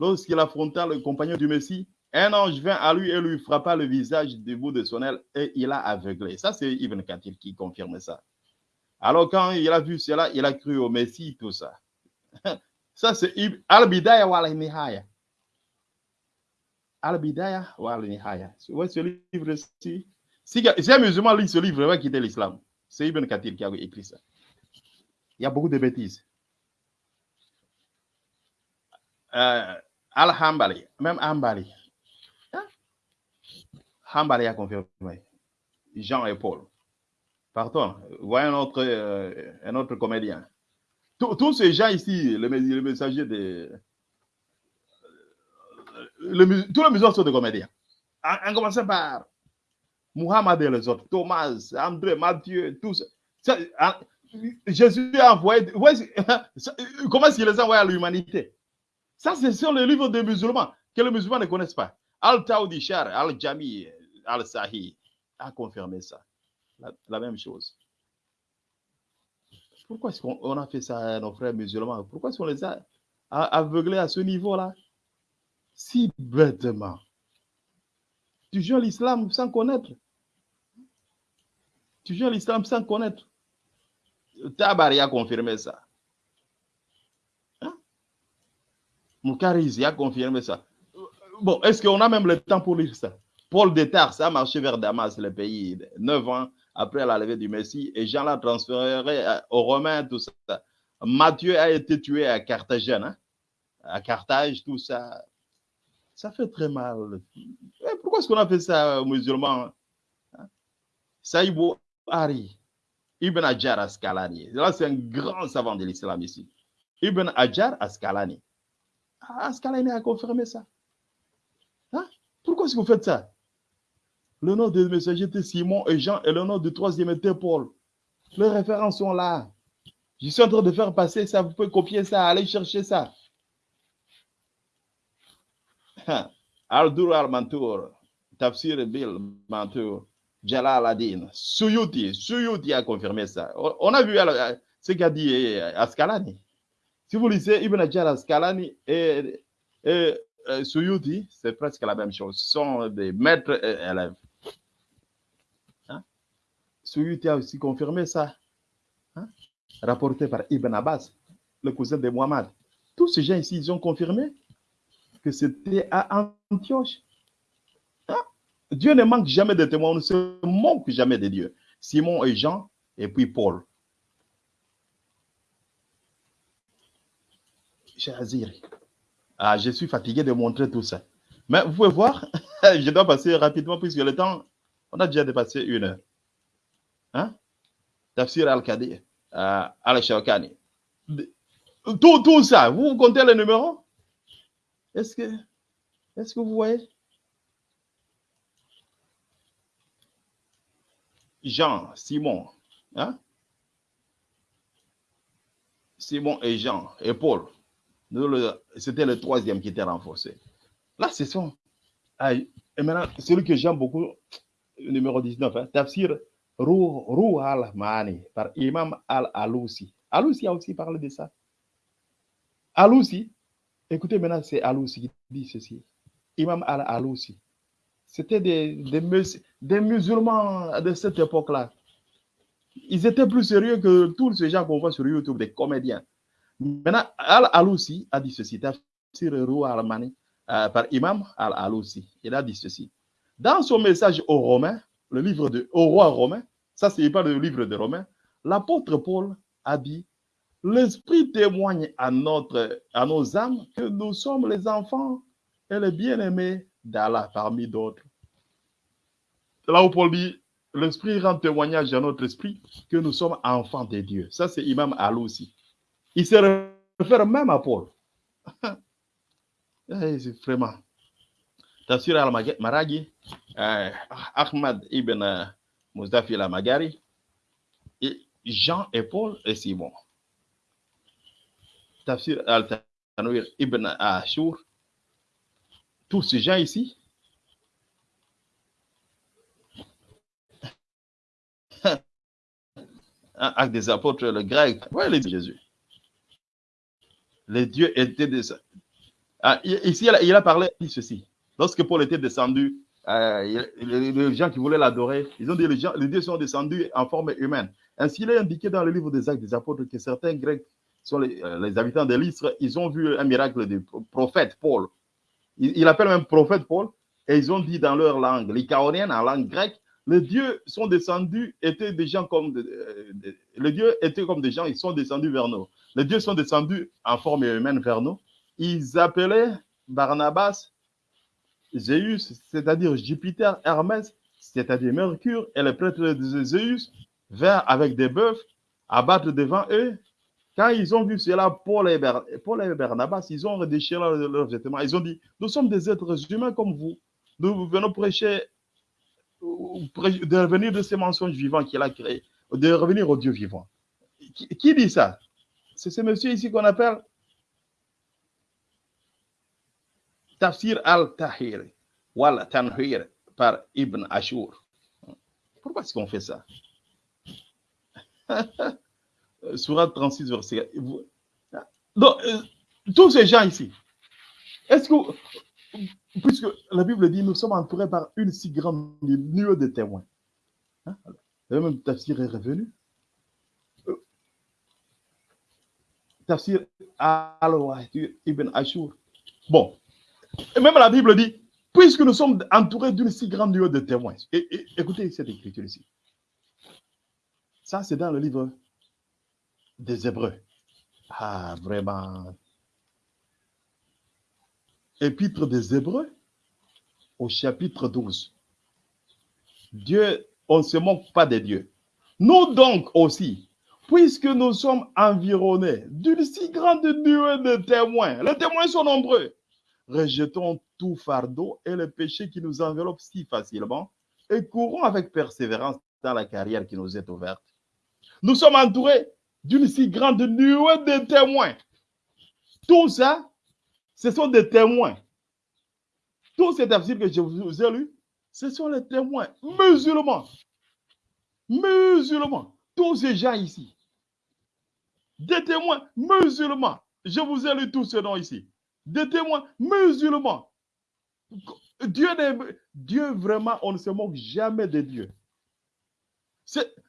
Lorsqu'il affronta le compagnon du Messie, un ange vint à lui et lui frappa le visage du bout de son aile et il a aveuglé. Ça, c'est Ibn Kathir qui confirme ça. Alors, quand il a vu cela, il a cru au Messie, tout ça. Ça, c'est Al-Bidaya wa al-Nihaya. Al-Bidaya wa al-Nihaya. Ouais, ce livre-ci. Si, si un musulman lit ce livre, il va quitter l'islam. C'est Ibn Kathir qui a écrit ça. Il y a beaucoup de bêtises. Euh, Al-Hambali, même Hambali. Hein? Hambali a confirmé. Jean et Paul. Pardon, voyez un autre, euh, un autre comédien. Tous ces gens ici, le, le messager de. le mus- tous les musulmans sont des comédiens. En, en commençant par Muhammad et les autres, Thomas, André, Matthieu, tous. ça, Jésus a envoyé. ouais, ça, comment est-ce qu'il les a envoyés à l'humanité? Ça, c'est sur le livre des musulmans que les musulmans ne connaissent pas. Al-Taoudi Al-Jami, Al-Sahih a confirmé ça. La, même chose. Pourquoi est-ce qu'on on a fait ça à nos frères musulmans? Pourquoi est-ce qu'on les a- aveuglés à ce niveau-là? Si bêtement. Tu joues l'islam sans connaître. Tu joues l'islam sans connaître. Tabari a confirmé ça. Hein? Moukarizi a confirmé ça. Bon, est-ce qu'on a même le temps pour lire ça? Paul de Tarse a marché vers Damas, le pays, neuf ans après la levée du Messie, et Jean l'a transféré à- aux Romains, tout ça. Matthieu a été tué à Carthagène, hein, à Carthage, tout ça. Ça fait très mal. Et pourquoi est-ce qu'on a fait ça aux musulmans hein? Saïbou Hari, Ibn Hajar Askalani. Là, c'est un grand savant de l'islam ici. Ibn Hajar Askalani. Ah, a confirmé ça. Hein? Pourquoi est-ce que vous faites ça? Le nom des messagers était Simon et Jean et le nom du troisième était Paul. Les références sont là. Je suis en train de faire passer ça. Vous pouvez copier ça, aller chercher ça. Al-Dur al-Mantour, Tafsir Bil Mantour, Jalal Adin, Suyuti, Suyuti a confirmé ça. On a vu ce qu'a dit Askalani. Si vous lisez Ibn Hajar Askalani et, euh, Suyuti, c'est presque la même chose. Ce sont des maîtres et élèves. Hein? Suyuti a aussi confirmé ça. Hein? Rapporté par Ibn Abbas, le cousin de Muhammad. Tous ces gens ici, ils ont confirmé que c'était à Antioche. Hein? Dieu ne manque jamais de témoins, on ne se manque jamais de Dieu. Simon et Jean, et puis Paul. Ah, je suis fatigué de montrer tout ça. Mais vous pouvez voir, je dois passer rapidement puisque le temps, on a déjà dépassé une heure. Hein? Tafsir al-Kadir, euh, al-Shawkani. Tout, tout ça, vous comptez les numéros? Est-ce que, est-ce que vous voyez? Jean, Simon, hein? Simon et Jean et Paul. C'était le troisième qui était renforcé. Là, ce sont. Ah, et maintenant, celui que j'aime beaucoup, numéro 19, hein, Tafsir Ruh, al-Mani par Imam al-Alousi. Alousi a aussi parlé de ça. Alousi, écoutez maintenant, c'est Alousi qui dit ceci. Imam al-Alousi. C'était des, des musulmans de cette époque-là. Ils étaient plus sérieux que tous ces gens qu'on voit sur YouTube, des comédiens. Maintenant, Al-Alousi a dit ceci. Euh, par Imam al-Alousi. Il a dit ceci. Dans son message aux Romains, le livre de, au roi romain, ça c'est pas le livre de Romains, l'apôtre Paul a dit L'Esprit témoigne à, notre, à nos âmes que nous sommes les enfants et les bien-aimés d'Allah parmi d'autres. Là où Paul dit L'Esprit rend témoignage à notre esprit que nous sommes enfants de Dieu. Ça, c'est Imam Alousi. Il se réfère même à Paul. Eh, vraiment. Tafsir al-Maragi, euh, Ahmad ibn euh, Mustafi al-Magari, et Jean et Paul et Simon. Tafsir al-Tanwir ibn Ashur, tous ces gens ici, hein, Actes des apôtres, le grec, ouais, les Jésus. Les dieux étaient des. Ah, ici, il a, parlé de ceci. Lorsque Paul était descendu, euh, les, gens qui voulaient l'adorer, ils ont dit les, gens, les dieux sont descendus en forme humaine. Ainsi, il est indiqué dans le livre des Actes des apôtres que certains Grecs sont les, euh, habitants de l'Istre, ils ont vu un miracle du prophète Paul. Il, il appelle même prophète Paul, et ils ont dit dans leur langue, l'Icaonienne, en langue grecque, les dieux sont descendus, étaient des gens comme les dieux étaient comme des gens, ils sont descendus vers nous. Les dieux sont descendus en forme humaine vers nous. Ils appelaient Barnabas Zéus, c'est-à-dire Jupiter, Hermès, c'est-à-dire Mercure, et les prêtres de Zéus, vers avec des bœufs, abattre devant eux. Quand ils ont vu cela, Paul et, Barnabas, ils ont redéchiré leurs vêtements. Ils ont dit, nous sommes des êtres humains comme vous. Nous venons prêcher, de revenir de ces mensonges vivants qu'il a créés, de revenir au Dieu vivant. Qui dit ça? C'est ce monsieur ici qu'on appelle Tafsir al-Tahir wal Tanhir par Ibn Ashur. Pourquoi est-ce qu'on fait ça? Surat 36, verset. Donc, euh, tous ces gens ici, est-ce que, puisque la Bible dit, nous sommes entourés par une si grande nuée de témoins. Hein? Même Tafsir est revenu. Euh, Tafsir al-Wahid Ibn Ashur. Bon, et même la Bible dit, puisque nous sommes entourés d'une si grande nuée de témoins. Écoutez cette écriture ici. Ça, c'est dans le livre des Hébreux. Ah, vraiment. Épître des Hébreux au chapitre 12. Dieu, on ne se moque pas des dieux. Nous donc aussi, puisque nous sommes environnés d'une si grande nuée de témoins, les témoins sont nombreux, rejetons tout fardeau et le péché qui nous enveloppe si facilement et courons avec persévérance dans la carrière qui nous est ouverte. Nous sommes entourés d'une si grande nuée de témoins. Tout ça, ce sont des témoins. Tous ces tafsirs que je vous ai lus, ce sont les témoins musulmans. Musulmans. Tous ces gens ici. Des témoins musulmans. Je vous ai lu tous ces noms ici. Des témoins musulmans. Dieu, vraiment, on ne se moque jamais de Dieu.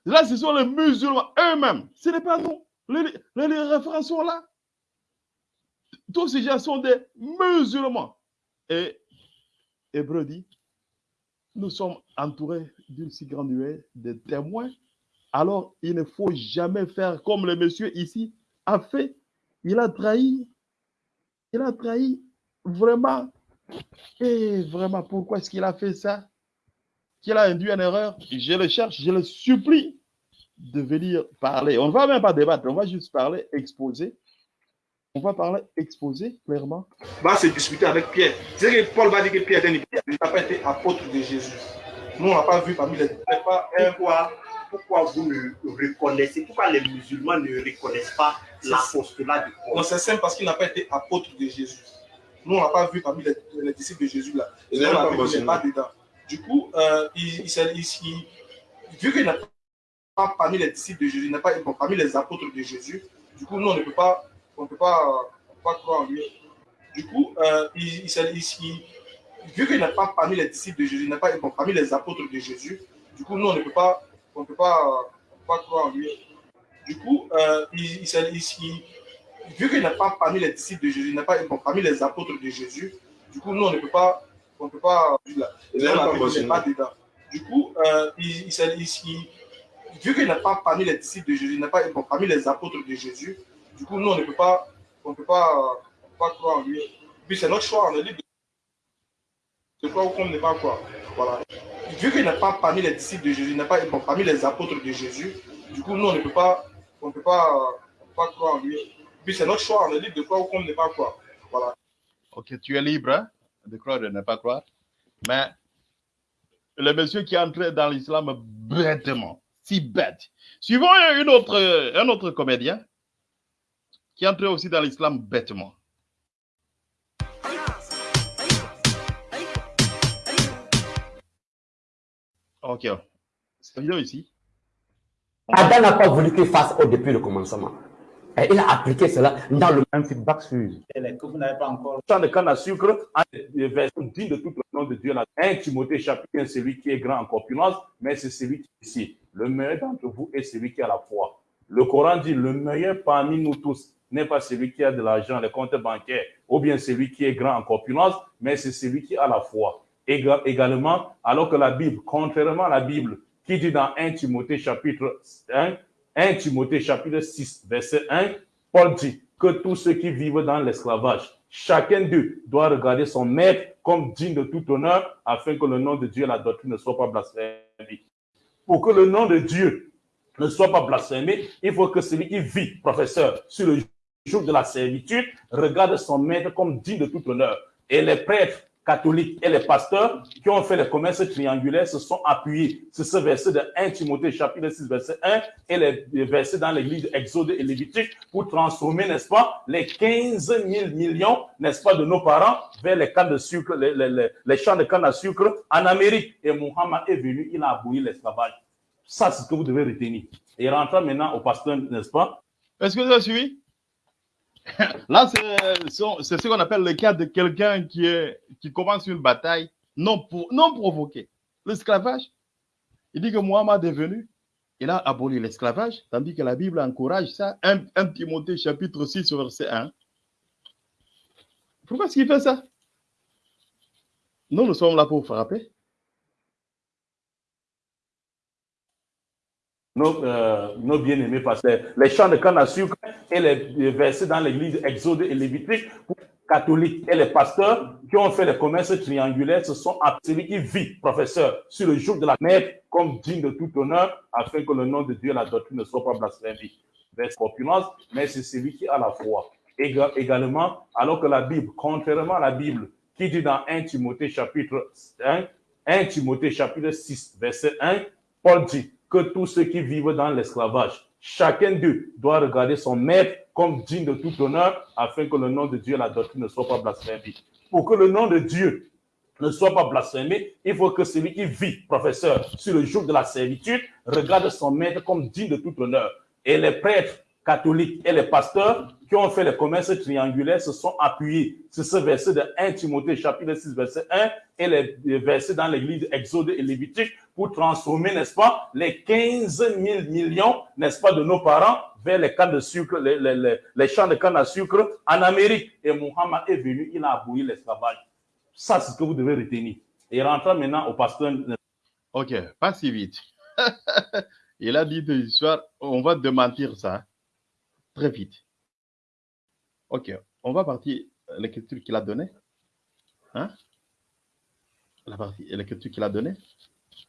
Là, ce sont les musulmans eux-mêmes. Ce n'est pas nous. Les, les- les références sont là. Tous ces gens sont des musulmans. Et Hébreu dit, nous sommes entourés d'une si grande nuée de témoins. Alors, il ne faut jamais faire comme le monsieur ici a fait. Il a trahi. Il a trahi vraiment. Et vraiment, pourquoi est-ce qu'il a fait ça? Qu'il a induit en erreur? Je le cherche, je le supplie de venir parler. On ne va même pas débattre, on va juste parler, exposer. On va parler, exposer clairement. va se disputer avec Pierre. C'est que Paul va dire que Pierre n'a pas été apôtre de Jésus. Nous, on n'a pas vu parmi les. Pas un- Pourquoi, pourquoi vous ne reconnaissez, pourquoi les musulmans ne reconnaissent pas l'apostolat de Non, Paul c'est simple parce qu'il n'a pas été apôtre de Jésus. Nous, on n'a pas vu parmi les, les disciples de Jésus là. Il Et n'est on pas dedans. Du coup, euh, il, il, s'est- il- il- vu qu'il n'est pas parmi les disciples de Jésus, il n'est pas bon, parmi les apôtres de Jésus, du coup, nous, on ne peut pas, on peut pas, on peut pas croire en lui. Du coup, euh, il, il s'est- il- il- vu qu'il n'est pas parmi les disciples de Jésus, il n'est pas bon, parmi les apôtres de Jésus, du coup, nous, on ne peut pas, on peut pas, pas croire en lui. Du coup, euh, il, il il- il- vu qu'il n'est pas parmi les disciples de Jésus, il n'est pas bon, parmi les apôtres de Jésus, du coup, nous, on ne peut pas, on peut pas, là, Il n'est pas pas dedans. Du coup, euh, il, il s'est- il- il- vu qu'il n'est pas parmi les disciples de Jésus, il n'est pas bon, parmi les apôtres de Jésus, du coup, nous, on ne peut pas, on peut pas, on peut pas croire en lui. Puis c'est notre choix, on est libre de croire ou qu'on ne pas croire. Voilà. Vu qu'il n'est pas parmi les disciples de Jésus, il n'est pas parmi les apôtres de Jésus, du coup, nous, on ne peut pas, on peut pas, on peut pas croire en lui. Puis c'est notre choix, on est libre de croire ou qu'on ne pas croire. Voilà. Ok, tu es libre hein, de croire ou de ne pas croire. Mais le monsieur qui est entré dans l'islam bêtement, si bête. Suivons une autre, un autre comédien qui est entré aussi dans l'islam bêtement. Ok, cette vidéo ici, Adam n'a pas voulu qu'il fasse au depuis le commencement. Et il a appliqué cela dans le un feedback sur que vous n'avez pas encore. champ de canne à sucre, en verset digne de tout le nom de Dieu. Là. 1 Timothée chapitre 1, celui qui est grand en corpulence, mais c'est celui qui est ici. Le meilleur d'entre vous est celui qui a la foi. Le Coran dit, le meilleur parmi nous tous n'est pas celui qui a de l'argent, les comptes bancaires, ou bien celui qui est grand en corpulence, mais c'est celui qui a la foi. Éga- également, alors que la Bible, contrairement à la Bible, qui dit dans 1 Timothée chapitre 1, 1 Timothée chapitre 6, verset 1, Paul dit que tous ceux qui vivent dans l'esclavage, chacun d'eux doit regarder son maître comme digne de tout honneur, afin que le nom de Dieu et la doctrine ne soient pas blasphémés. Pour que le nom de Dieu ne soit pas blasphémé, il faut que celui qui vit, professeur, sur le jour de la servitude, regarde son maître comme digne de tout honneur. Et les prêtres catholiques et les pasteurs qui ont fait les commerces triangulaires se sont appuyés sur ce verset de 1 Timothée chapitre 6 verset 1 et les versets dans l'église d'Exode et Lévitique pour transformer, n'est-ce pas, les 15 000 millions, n'est-ce pas, de nos parents vers les cannes de sucre, les, les- les- champs de canne à sucre en Amérique. Et Muhammad est venu, il a aboli l'esclavage. Ça, c'est ce que vous devez retenir. Et rentrant maintenant au pasteur, n'est-ce pas? Est-ce que vous avez suivi Là, c'est ce qu'on appelle le cas de quelqu'un qui, qui commence une bataille non, pour, non provoquée. L'esclavage. Il dit que Mohammed est venu, il a aboli l'esclavage, tandis que la Bible encourage ça. 1, 1 Timothée chapitre 6, verset 1. Pourquoi est-ce qu'il fait ça? Nous, nous sommes là pour frapper. nos, euh, nos bien-aimés pasteurs, les chants de canne à sucre et les, versets dans l'église Exode et Lévitique catholiques et les pasteurs qui ont fait les commerces triangulaires se sont appelés qui vit, professeur, sur le jour de la mer comme digne de tout honneur, afin que le nom de Dieu et la doctrine ne soient pas blasphémés. Vers opulence, mais c'est celui qui a la foi. Éga- également, alors que la Bible, contrairement à la Bible, qui dit dans 1 Timothée chapitre 1, 1 Timothée chapitre 6, verset 1, Paul dit que tous ceux qui vivent dans l'esclavage, chacun d'eux doit regarder son maître comme digne de tout honneur, afin que le nom de Dieu et la doctrine ne soient pas blasphémés. Pour que le nom de Dieu ne soit pas blasphémé, il faut que celui qui vit, professeur, sur le jour de la servitude, regarde son maître comme digne de tout honneur. Et les prêtres catholiques et les pasteurs qui ont fait les commerces triangulaires se sont appuyés sur ce verset de 1 Timothée chapitre 6 verset 1 et les versets dans l'église Exode et Lévitique pour transformer, n'est-ce pas, les 15 000 millions, n'est-ce pas, de nos parents vers les cannes de sucre, les, les, les, champs de canne à sucre en Amérique. Et Muhammad est venu, il a aboli l'esclavage. Ça, c'est ce que vous devez retenir. Et rentrant maintenant au pasteur. Ok, pas si vite. Il a dit des histoires, on va démentir ça très vite. Ok, on va partir à l'écriture qu'il a donnée. Hein? La partie, l'écriture qu'il a donnée.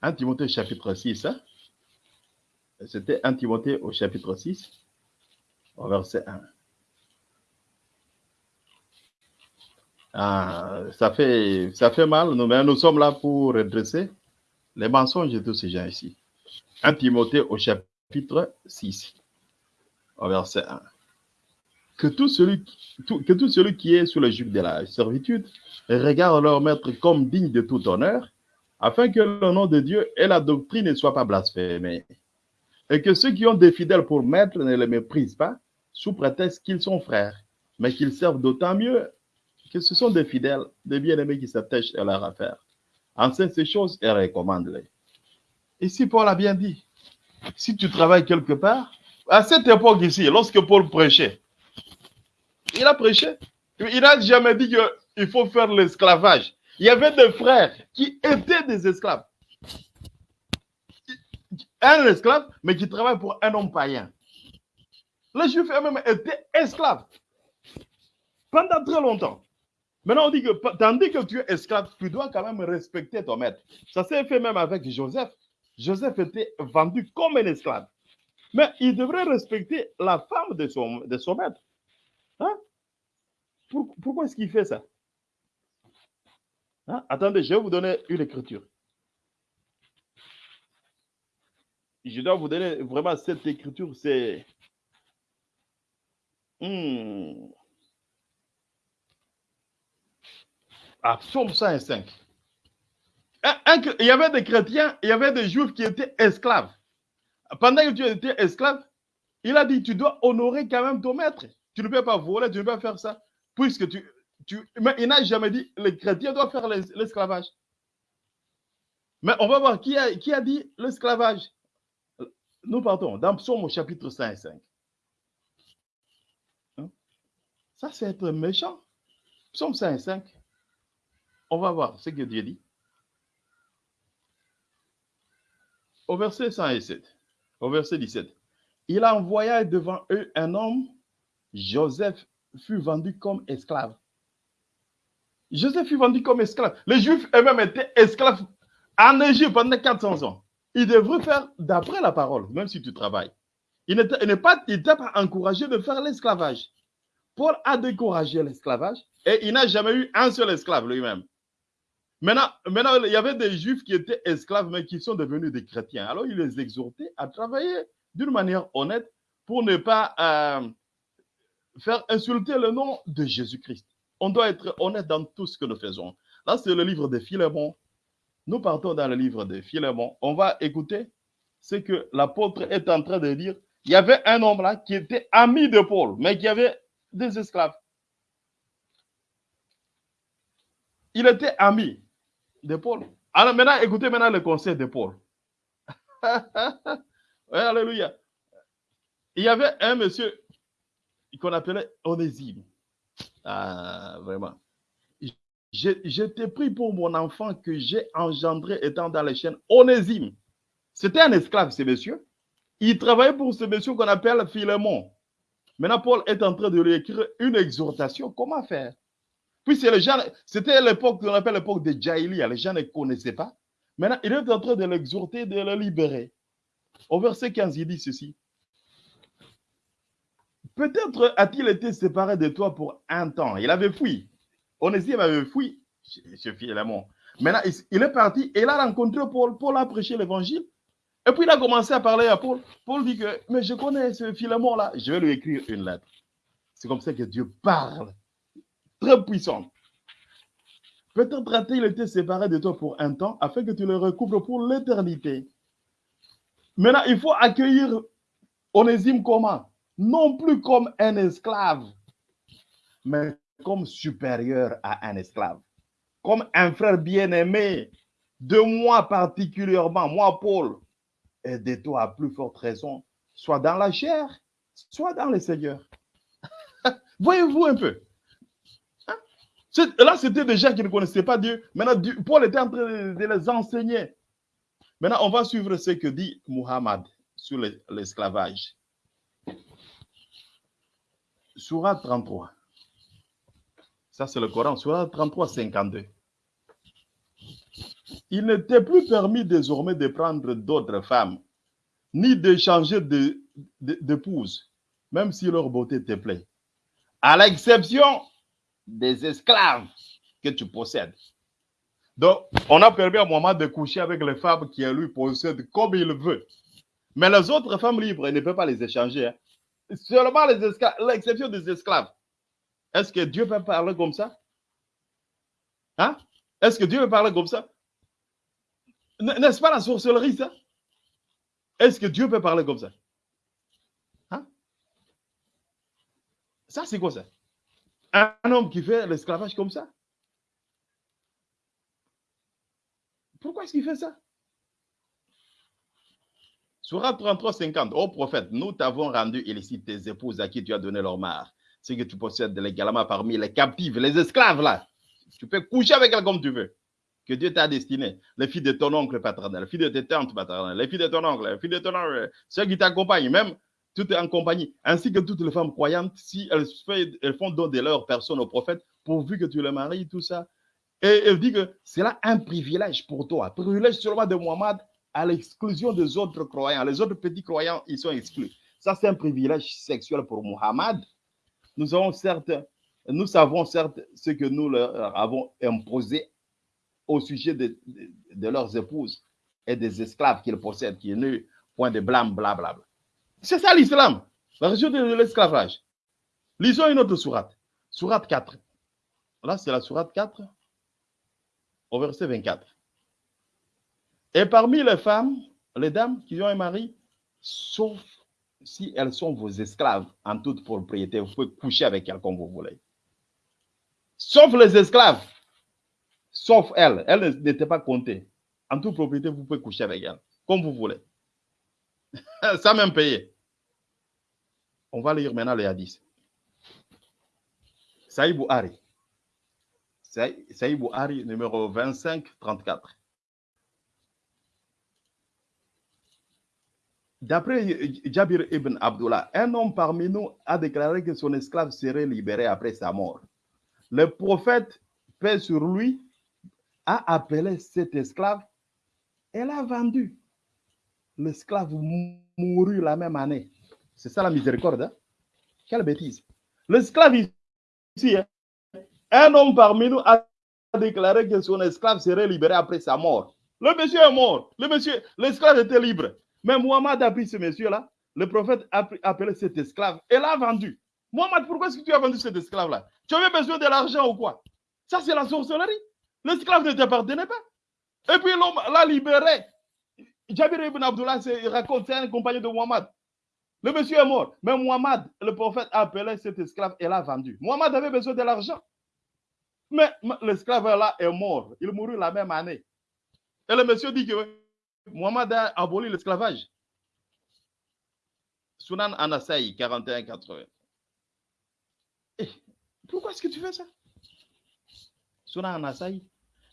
1 Timothée chapitre 6. hein? C'était 1 Timothée au chapitre 6, au verset 1. Ah, ça fait, ça fait mal, nous, mais nous sommes là pour redresser les mensonges de tous ces gens ici. 1 Timothée au chapitre 6, verset 1. Que tout celui, que tout celui qui est sous le joug de la servitude regarde leur maître comme digne de tout honneur, afin que le nom de Dieu et la doctrine ne soient pas blasphémés. Et que ceux qui ont des fidèles pour maître ne les méprisent pas, sous prétexte qu'ils sont frères, mais qu'ils servent d'autant mieux que ce sont des fidèles, des bien-aimés qui s'attachent à leur affaire. Enseigne ces choses et recommande-les. Ici, Paul a bien dit, si tu travailles quelque part, à cette époque ici, lorsque Paul prêchait, il a prêché. Il n'a jamais dit qu'il faut faire l'esclavage. Il y avait des frères qui étaient des esclaves. Un esclave, mais qui travaille pour un homme païen. Les Juifs eux-mêmes étaient esclaves pendant très longtemps. Maintenant, on dit que tandis que tu es esclave, tu dois quand même respecter ton maître. Ça s'est fait même avec Joseph. Joseph était vendu comme un esclave. Mais il devrait respecter la femme de son, de son maître. Hein? Pour- pourquoi est-ce qu'il fait ça? Hein? Attendez, je vais vous donner une écriture. Je dois vous donner vraiment cette écriture, c'est. Hmm. Psaume 105. Un- un- il y avait des chrétiens, il y avait des juifs qui étaient esclaves. Pendant que tu étais esclave, il a dit, tu dois honorer quand même ton maître. Tu ne peux pas voler, tu ne peux pas faire ça. Puisque tu... tu mais il n'a jamais dit, les chrétiens doivent faire l'es- l'esclavage. Mais on va voir qui a, qui a dit l'esclavage. Nous partons dans Psaume au chapitre 5 et 5. Hein? Ça, c'est être méchant. Psaume 5 et 5. On va voir ce que Dieu dit. Au verset 107, au verset 17. Il envoya devant eux un homme, Joseph fut vendu comme esclave. Joseph fut vendu comme esclave. Les Juifs eux-mêmes étaient esclaves en Égypte pendant 400 ans. Ils devraient faire d'après la parole, même si tu travailles. Il n'était pas, pas encouragé de faire l'esclavage. Paul a découragé l'esclavage et il n'a jamais eu un seul esclave lui-même. Maintenant, maintenant, il y avait des juifs qui étaient esclaves, mais qui sont devenus des chrétiens. Alors, il les exhortait à travailler d'une manière honnête pour ne pas euh, faire insulter le nom de Jésus-Christ. On doit être honnête dans tout ce que nous faisons. Là, c'est le livre de Philémon. Nous partons dans le livre de Philémon. On va écouter ce que l'apôtre est en train de dire. Il y avait un homme là qui était ami de Paul, mais qui avait des esclaves. Il était ami de Paul. Alors maintenant, écoutez maintenant le conseil de Paul. Alléluia. Il y avait un monsieur qu'on appelait Onésime. Ah, vraiment. T'ai pris pour mon enfant que j'ai engendré étant dans les chaînes. Onésime. C'était un esclave, ce monsieur. Il travaillait pour ce monsieur qu'on appelle Philémon. Maintenant, Paul est en train de lui écrire une exhortation. Comment faire? Puis c'est les gens, c'était l'époque qu'on appelle l'époque de Jaïlia. Les gens ne connaissaient pas. Maintenant, il est en train de l'exhorter, de le libérer. Au verset 15, il dit ceci. Peut-être a-t-il été séparé de toi pour un temps. Il avait fui. Onésime avait fui chez Philémon. Maintenant, il- est parti et il a rencontré Paul. Paul a prêché l'évangile. Et puis il a commencé à parler à Paul. Paul dit que, mais je connais ce Philémon-là. Je vais lui écrire une lettre. C'est comme ça que Dieu parle. Très puissant. Peut-être a-t-il été séparé de toi pour un temps afin que tu le recouvres pour l'éternité. Maintenant, il faut accueillir Onésime comment Non plus comme un esclave, mais comme supérieur à un esclave. Comme un frère bien-aimé. De moi particulièrement, moi Paul, et de toi à plus forte raison, soit dans la chair, soit dans le Seigneur. Voyez-vous un peu? Là, c'était des gens qui ne connaissaient pas Dieu. Maintenant, Paul était en train de, de les enseigner. Maintenant, on va suivre ce que dit Muhammad sur le- l'esclavage. Surah 33. Ça, c'est le Coran. Surah 33, 52. Il n'était plus permis désormais de prendre d'autres femmes, ni d'échanger de- de- d'épouses, même si leur beauté te plaît, à l'exception des esclaves que tu possèdes. Donc, on a permis à Mohamed de coucher avec les femmes qui lui possèdent comme il veut. Mais les autres femmes libres, il ne peut pas les échanger. hein. Seulement les esclaves, l'exception des esclaves. Est-ce que Dieu peut parler comme ça? Hein? Est-ce que Dieu peut parler comme ça? N'est-ce pas la sorcellerie, ça? Est-ce que Dieu peut parler comme ça? Hein? Ça, c'est quoi ça? Un homme qui fait l'esclavage comme ça? Pourquoi est-ce qu'il fait ça? Surah 33, 50. Ô prophète, nous t'avons rendu illicite tes épouses à qui tu as donné leur mare. Ce que tu possèdes légalement parmi les captives, les esclaves là. Tu peux coucher avec elle comme tu veux. Que Dieu t'a destiné. Les filles de ton oncle paternel, les filles de tes tantes paternelles, les filles de ton oncle, les filles de ton oncle, ceux qui t'accompagnent, même toutes en compagnie, ainsi que toutes les femmes croyantes, si elles, font don de leur personne au prophète, pourvu que tu les maries, tout ça. Et elle dit que c'est là un privilège pour toi, privilège seulement de Muhammad à l'exclusion des autres croyants. Les autres petits croyants, ils sont exclus. Ça, c'est un privilège sexuel pour Muhammad. Nous avons certes, nous savons certes ce que nous leur avons imposé au sujet de, leurs épouses et des esclaves qu'ils possèdent, qui est né, point de blâme, blablabla. C'est ça l'islam, la religion de l'esclavage. Lisons une autre sourate, sourate 4. Là, c'est la sourate 4, au verset 24. Et parmi les femmes, les dames qui ont un mari, sauf si elles sont vos esclaves en toute propriété. Vous pouvez coucher avec elles comme vous voulez. Sauf les esclaves. Sauf elles. Elles n'étaient pas comptées. En toute propriété, vous pouvez coucher avec elles comme vous voulez. Ça même payé. On va lire maintenant les hadiths. Saïd Bouhari. Saïd Bouhari, numéro 25, 34. D'après Jabir ibn Abdullah, un homme parmi nous a déclaré que son esclave serait libéré après sa mort. Le prophète, paix sur lui, a appelé cet esclave et l'a vendu. L'esclave mourut la même année. C'est ça la miséricorde. Hein? Quelle bêtise. L'esclave ici, hein? un homme parmi nous a déclaré que son esclave serait libéré après sa mort. Le monsieur est mort. Le l'esclave était libre. Mais Muhammad a pris ce monsieur-là. Le prophète a appelé cet esclave et l'a vendu. Muhammad, pourquoi est-ce que tu as vendu cet esclave-là? Tu avais besoin de l'argent ou quoi? Ça, c'est la sorcellerie. L'esclave ne t'appartenait pas. Et puis l'homme l'a libéré. Jabir ibn Abdullah raconte, c'est un compagnon de Muhammad. Le monsieur est mort. Mais Muhammad, le prophète, a appelé cet esclave et l'a vendu. Muhammad avait besoin de l'argent. Mais l'esclave là est mort. Il mourut la même année. Et le monsieur dit que Muhammad a aboli l'esclavage. Sunan Anasai, 41-80. Eh, pourquoi est-ce que tu fais ça? Sunan Anasai,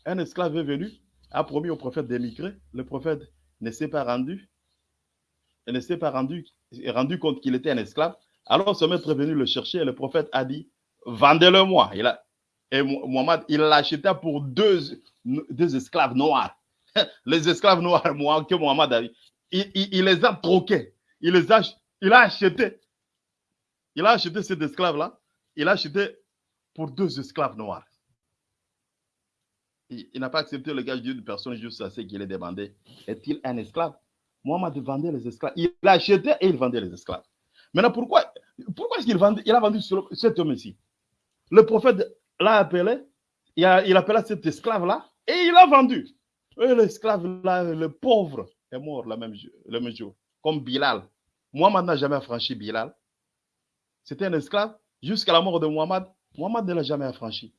un esclave est venu, a promis au prophète d'émigrer. Le prophète ne s'est pas rendu. Ne s'est pas rendu, rendu compte qu'il était un esclave. Alors son maître est venu le chercher et le prophète a dit Vendez-le-moi. Et Muhammad, il l'acheta pour deux, deux esclaves noirs. Les esclaves noirs que Muhammad a il, il, il, les a troqués. Il les a, il a acheté. Il a acheté cet esclave-là. Il a acheté pour deux esclaves noirs. Il, n'a pas accepté le gage d'une personne juste à ce qu'il ait demandé. Est-il un esclave? Muhammad vendait les esclaves. Il a acheté et il vendait les esclaves. Maintenant, pourquoi, pourquoi est-ce qu'il il a vendu cet homme ici? Le prophète l'a appelé, il, a, il appela cet esclave-là et il l'a vendu. Et l'esclave là, le pauvre, est mort le même, jour, le même jour, comme Bilal. Muhammad n'a jamais affranchi Bilal. C'était un esclave jusqu'à la mort de Muhammad. Muhammad ne l'a jamais affranchi.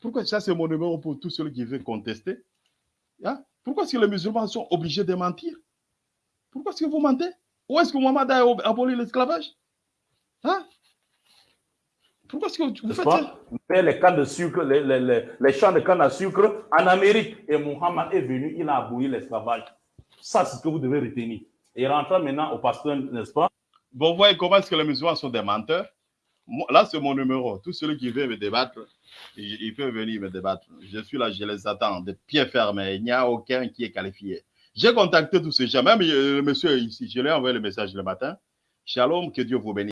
Pourquoi ça, c'est mon numéro pour tous ceux qui veulent contester? Hein? Pourquoi est-ce que les musulmans sont obligés de mentir? Pourquoi est-ce que vous mentez? Où est-ce que Muhammad a aboli l'esclavage? Hein? Pourquoi est-ce que vous faites ça? Les cannes de sucre, les, les, les, les, champs de canne à sucre en Amérique, et Muhammad est venu, il a aboli l'esclavage. Ça, c'est ce que vous devez retenir. Et rentrant maintenant au pasteur, n'est-ce pas? Bon, vous voyez comment est-ce que les musulmans sont des menteurs? Là, c'est mon numéro. Tous ceux qui veulent me débattre, ils peuvent venir me débattre. Je suis là, je les attends, de pieds fermés. Il n'y a aucun qui est qualifié. J'ai contacté tous ces gens, même le monsieur ici, je lui ai envoyé le message le matin. Shalom, que Dieu vous bénisse.